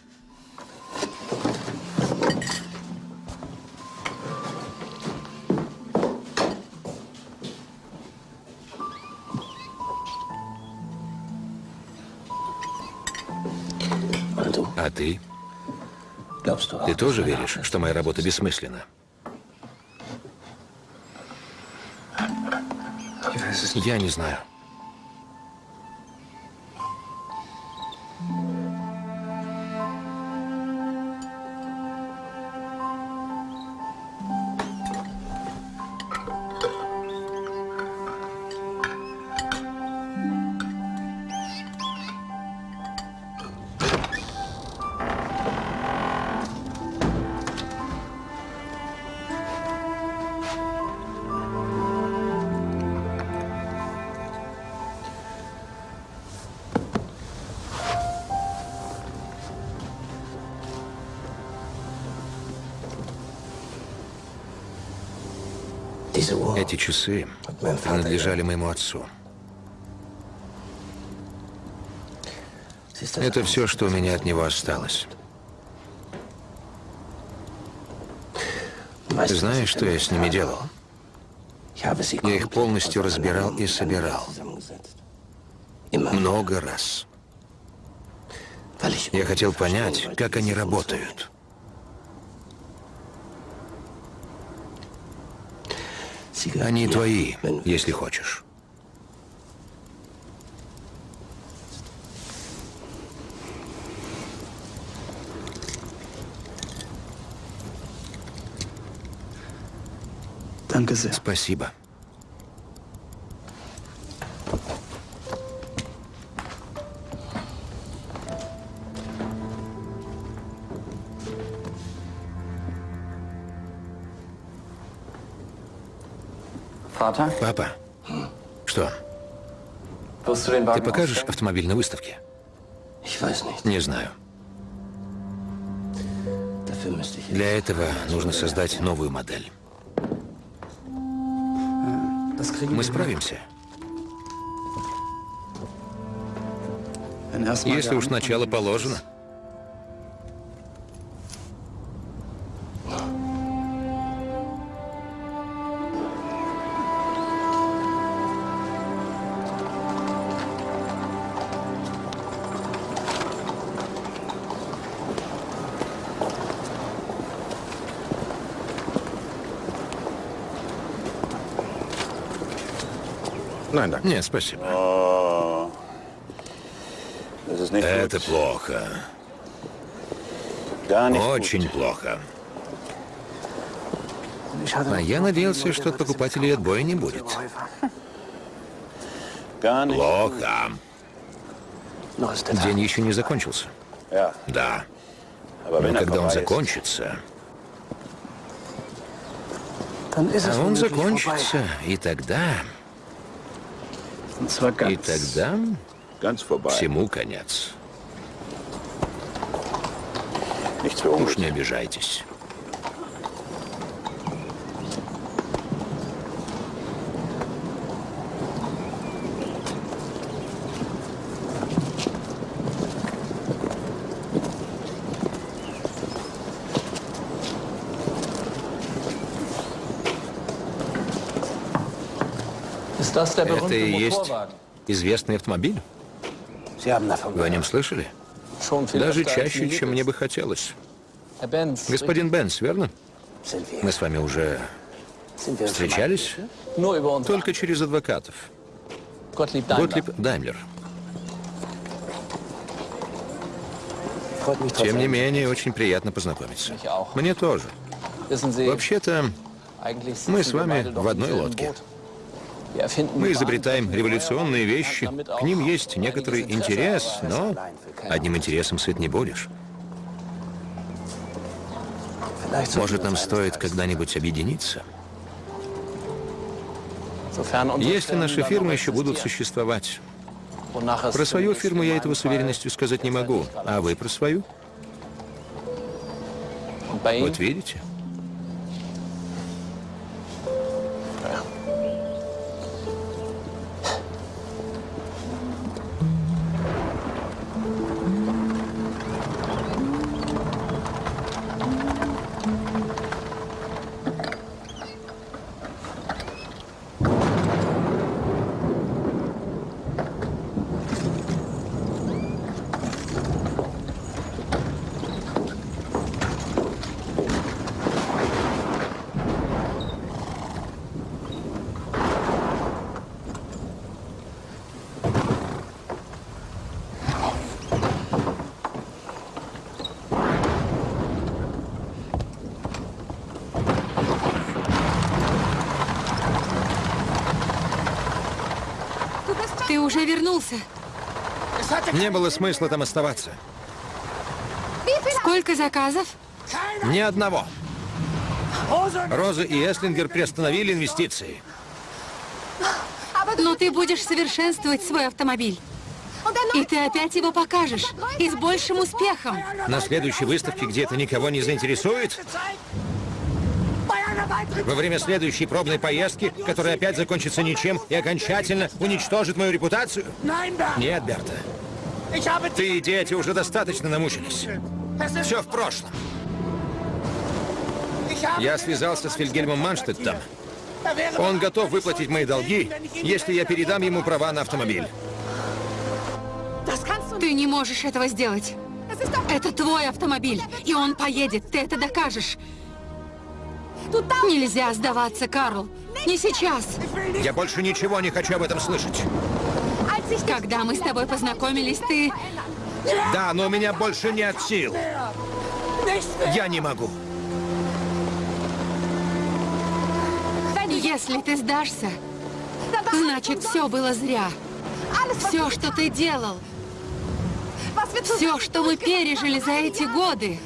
А ты? Ты тоже веришь, что моя работа бессмысленна? Я не знаю. Эти часы принадлежали моему отцу. Это все, что у меня от него осталось. Знаешь, что я с ними делал? Я их полностью разбирал и собирал. Много раз. Я хотел понять, как они работают. Они твои, если хочешь. Спасибо. Папа, что? Ты покажешь автомобиль на выставке? Не знаю. Для этого нужно создать новую модель. Мы справимся. Если уж начало положено. Нет, спасибо. Это плохо. Очень плохо. А я надеялся, что от покупателей отбоя не будет. Плохо. День еще не закончился. Да. Но когда он закончится... А он закончится, и тогда... И тогда всему конец. Уж не обижайтесь. Это и есть известный автомобиль. Вы о нем слышали? Даже чаще, чем мне бы хотелось. Господин Бенс, верно? Мы с вами уже встречались? Только через адвокатов. Готлиб Даймлер. Тем не менее, очень приятно познакомиться. Мне тоже. Вообще-то, мы с вами в одной лодке. Мы изобретаем революционные вещи. К ним есть некоторый интерес, но одним интересом сыт не будешь. Может, нам стоит когда-нибудь объединиться? Если наши фирмы еще будут существовать. Про свою фирму я этого с уверенностью сказать не могу. А вы про свою? Вот видите? Не было смысла там оставаться. Сколько заказов? Ни одного. Роза и Эслингер приостановили инвестиции. Но ты будешь совершенствовать свой автомобиль. И ты опять его покажешь. И с большим успехом. На следующей выставке, где это никого не заинтересует? Во время следующей пробной поездки, которая опять закончится ничем и окончательно уничтожит мою репутацию? Нет, Берта. Ты и дети уже достаточно намучились. Все в прошлом. Я связался с Вильгельмом Манштеттом. Он готов выплатить мои долги, если я передам ему права на автомобиль. Ты не можешь этого сделать. Это твой автомобиль, и он поедет. Ты это докажешь. Нельзя сдаваться, Карл. Не сейчас. Я больше ничего не хочу об этом слышать. Когда мы с тобой познакомились, ты... Да, но у меня больше нет сил. Я не могу. Если ты сдашься, значит, все было зря. Все, что ты делал. Все, что мы пережили за эти годы.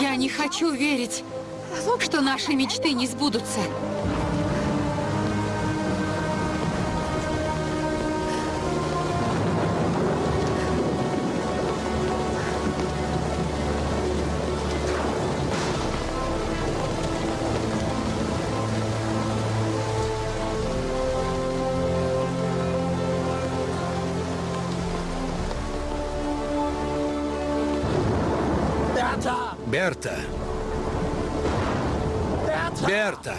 Я не хочу верить, что наши мечты не сбудутся. Берта. Берта.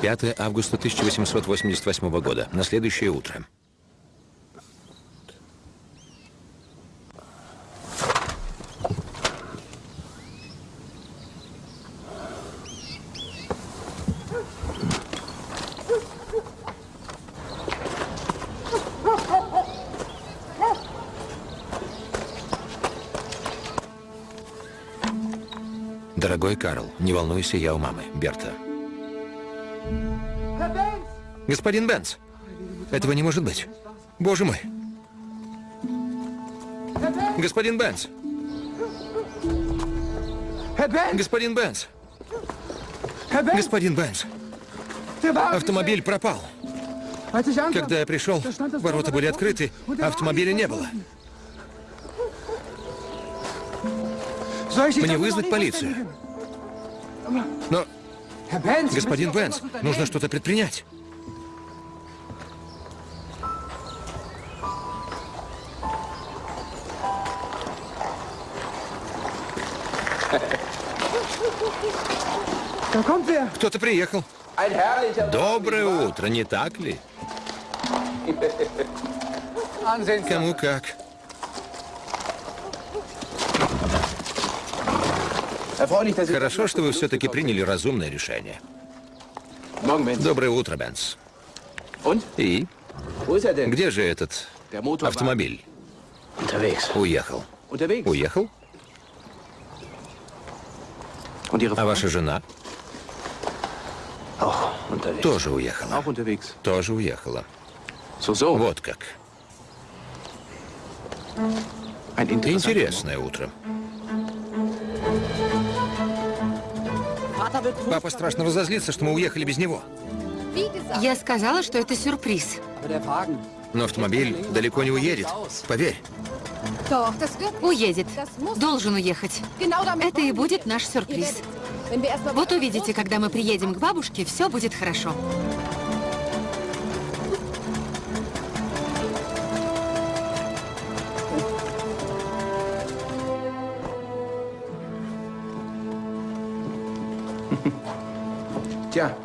Пятое августа 1888 года. На следующее утро. Не волнуйся, я у мамы. Берта. Господин Бенц, этого не может быть. Боже мой. Господин Бенц. Господин Бенц. Господин Бенц. Автомобиль пропал. Когда я пришел, ворота были открыты, автомобиля не было. Мне вызвать полицию? Но... Господин Бенс, нужно что-то предпринять. Кто-то приехал. Доброе утро, не так ли? Кому как. Хорошо, что вы все-таки приняли разумное решение. Доброе утро, Бенс. Und? И? Где же этот автомобиль? Уехал. Уехал? А ваша жена тоже уехала. Тоже уехала. Вот как. Интересное утро. Папа страшно разозлится, что мы уехали без него. Я сказала, что это сюрприз. Но автомобиль далеко не уедет. Поверь. Уедет. Должен уехать. Это и будет наш сюрприз. Вот увидите, когда мы приедем к бабушке, все будет хорошо. Tja,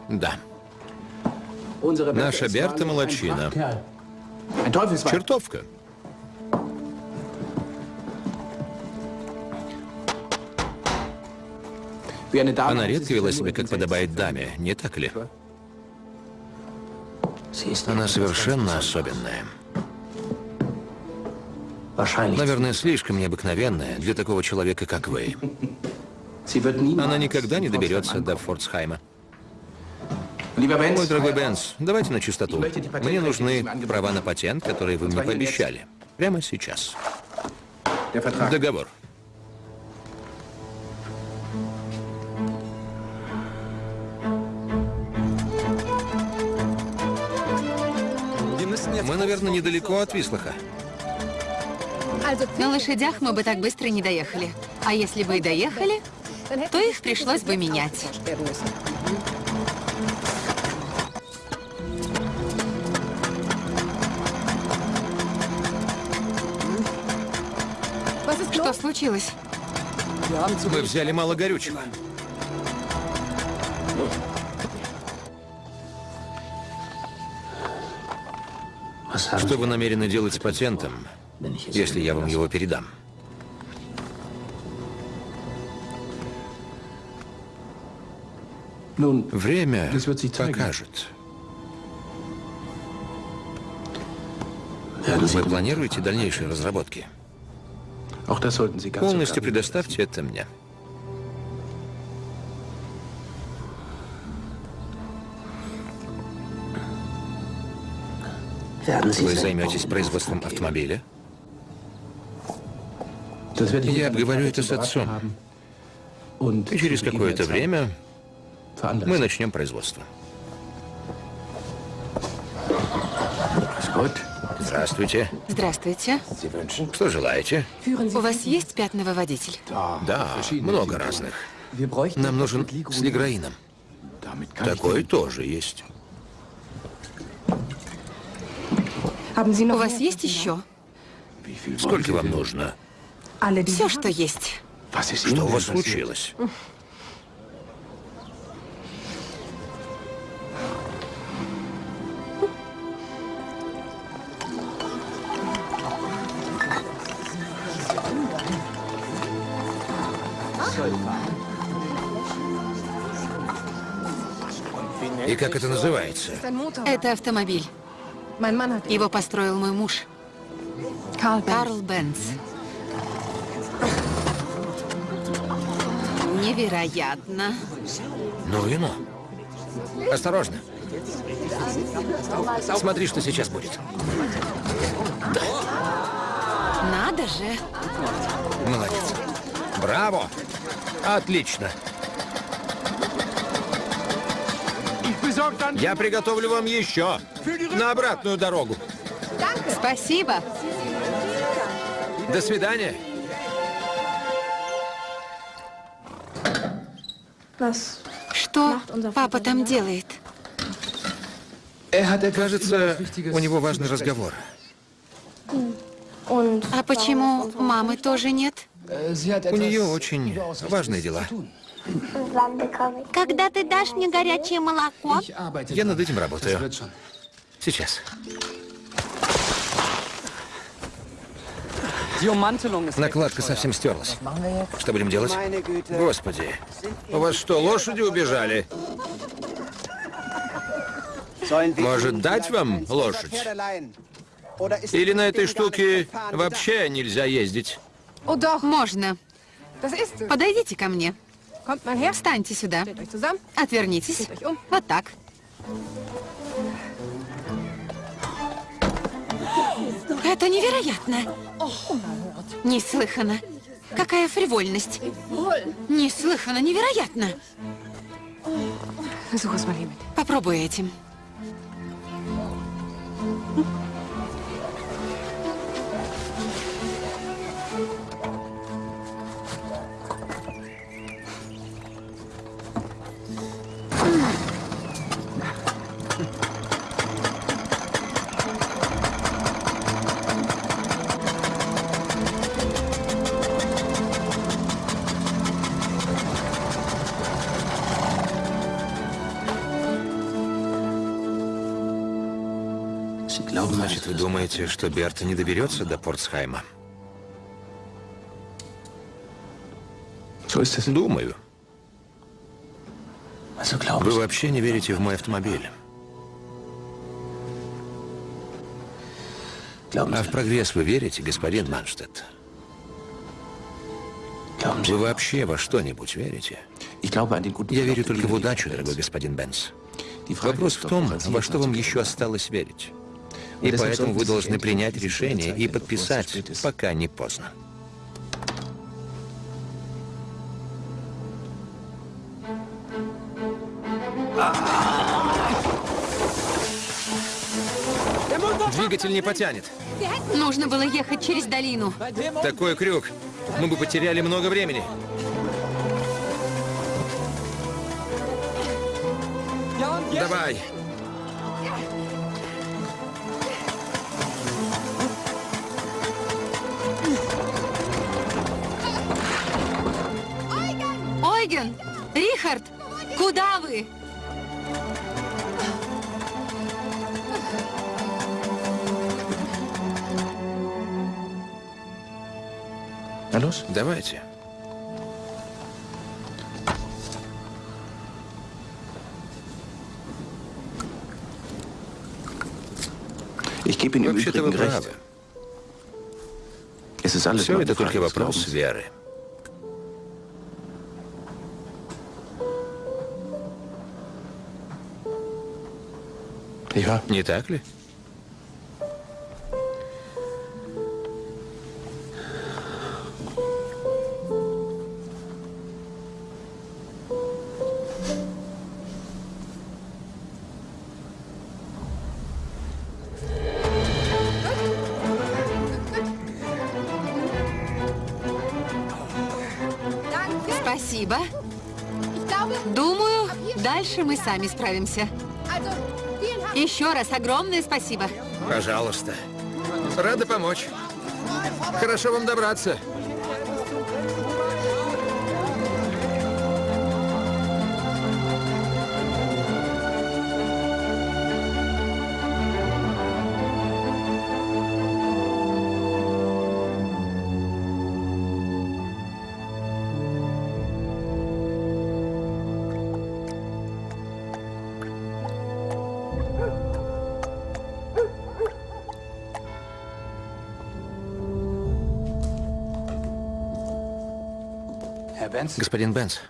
Да. Наша Берта Teufelsweib. Чертовка. Она редко вела себя, как подобает даме, не так ли? Она совершенно особенная. Наверное, слишком необыкновенная для такого человека, как вы. <laughs> Она никогда не доберется до ankommen. Мой дорогой Бенс, давайте на чистоту. Мне нужны права на патент, которые вы мне пообещали. Прямо сейчас. Договор. Мы, наверное, недалеко от Вислаха. На лошадях мы бы так быстро не доехали. А если бы и доехали, то их пришлось бы менять. Что случилось? Мы взяли мало горючего. Что вы намерены делать с патентом, если я вам его передам? Время покажет. Вы планируете дальнейшие разработки? Полностью предоставьте это мне. Вы займетесь производством автомобиля? Я обговорю это с отцом. И через какое-то время мы начнем производство. Здравствуйте. Здравствуйте. Что желаете? У вас есть пятновыводитель? Да, много разных. Нам нужен с лиграином. Такой тоже есть. У вас есть еще? Сколько вам нужно? Все, что есть. Что у вас случилось? Как это называется? Это автомобиль. Его построил мой муж. Карл Бенц. Невероятно. Ну и ну. Осторожно. Смотри, что сейчас будет. Надо же. Молодец. Браво! Отлично. Я приготовлю вам еще на обратную дорогу. Спасибо. До свидания. Что папа там делает? Кажется, у него важный разговор. А почему мамы тоже нет? У нее очень важные дела. Когда ты дашь мне горячее молоко? Я над этим работаю. Сейчас. Накладка совсем стерлась. Что будем делать? Господи, у вас что, лошади убежали? Может, дать вам лошадь? Или на этой штуке вообще нельзя ездить? Можно. Подойдите ко мне. Встаньте сюда. Отвернитесь. Вот так. Это невероятно. Неслыханно. Какая фривольность. Неслыханно, невероятно. Попробуй этим. Думаете, что Берта не доберется до Портсхайма? Думаю. Вы вообще не верите в мой автомобиль. А в прогресс вы верите, господин Манштедт? Вы вообще во что-нибудь верите? Я верю только в удачу, дорогой господин Бенс. Вопрос в том, во что вам еще осталось верить. И поэтому вы должны принять решение и подписать, пока не поздно. Двигатель не потянет. Нужно было ехать через долину. Такой крюк. Мы бы потеряли много времени. Давай. Ойген! Рихард! Куда вы? Давайте. Вообще-то вы правы. Все это только вопрос веры. Не так ли? Спасибо. Думаю, дальше мы сами справимся. Еще раз огромное спасибо. Пожалуйста. Рада помочь. Хорошо вам добраться. Господин Бенс.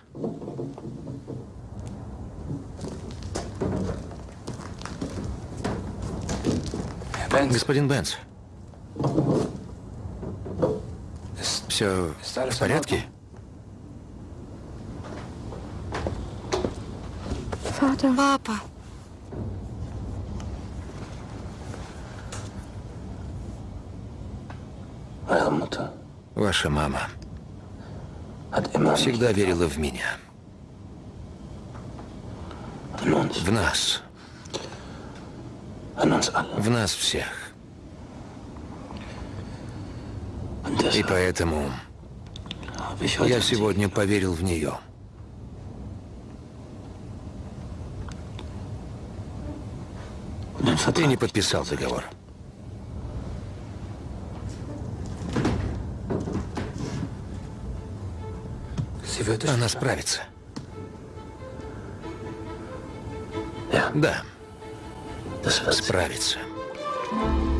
Господин Бенс. Все в порядке? Папа. Ваша мама всегда верила в меня. В нас. В нас всех. И поэтому я сегодня поверил в нее. Ты не подписал договор. Она справится. Да. Справится. Боже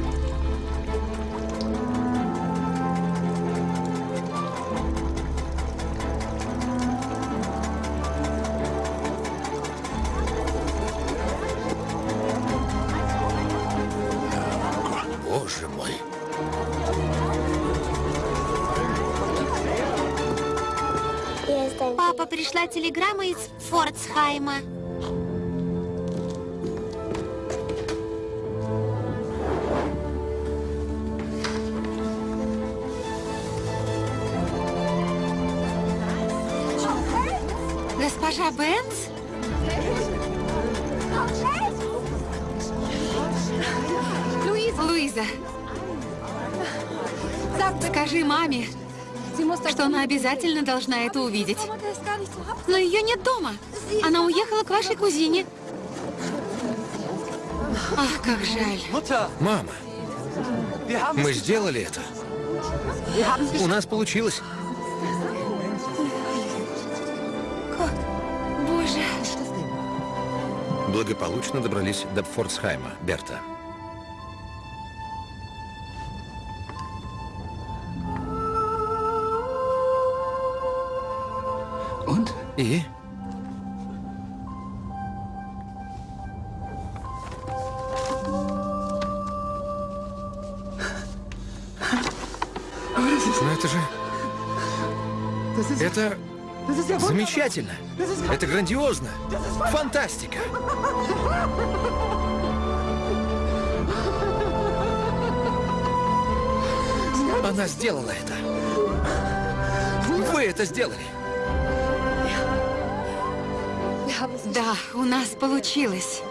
Госпожа Бенц? Луиза, скажи маме, что она обязательно должна это увидеть. Но ее нет дома. Она уехала к вашей кузине. Ах, как жаль. Мама, мы сделали это. У нас получилось. Благополучно добрались до Фордсхайма, Берта. И? Замечательно. Это грандиозно. Фантастика. Она сделала это. Вы это сделали. Да, у нас получилось.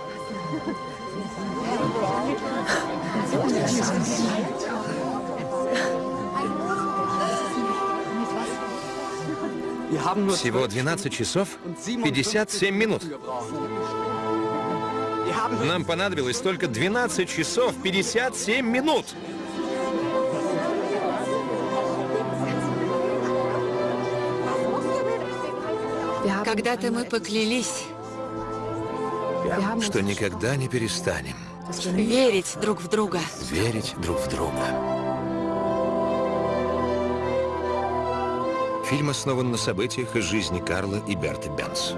Всего 12 часов 57 минут. Нам понадобилось только 12 часов 57 минут. Когда-то мы поклялись Что никогда не перестанем верить друг в друга. верить друг в друга. Фильм основан на событиях из жизни Карла и Берты Бенц.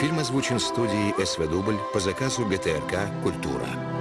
Фильм озвучен студией СВ Дубль по заказу ГТРК «Культура».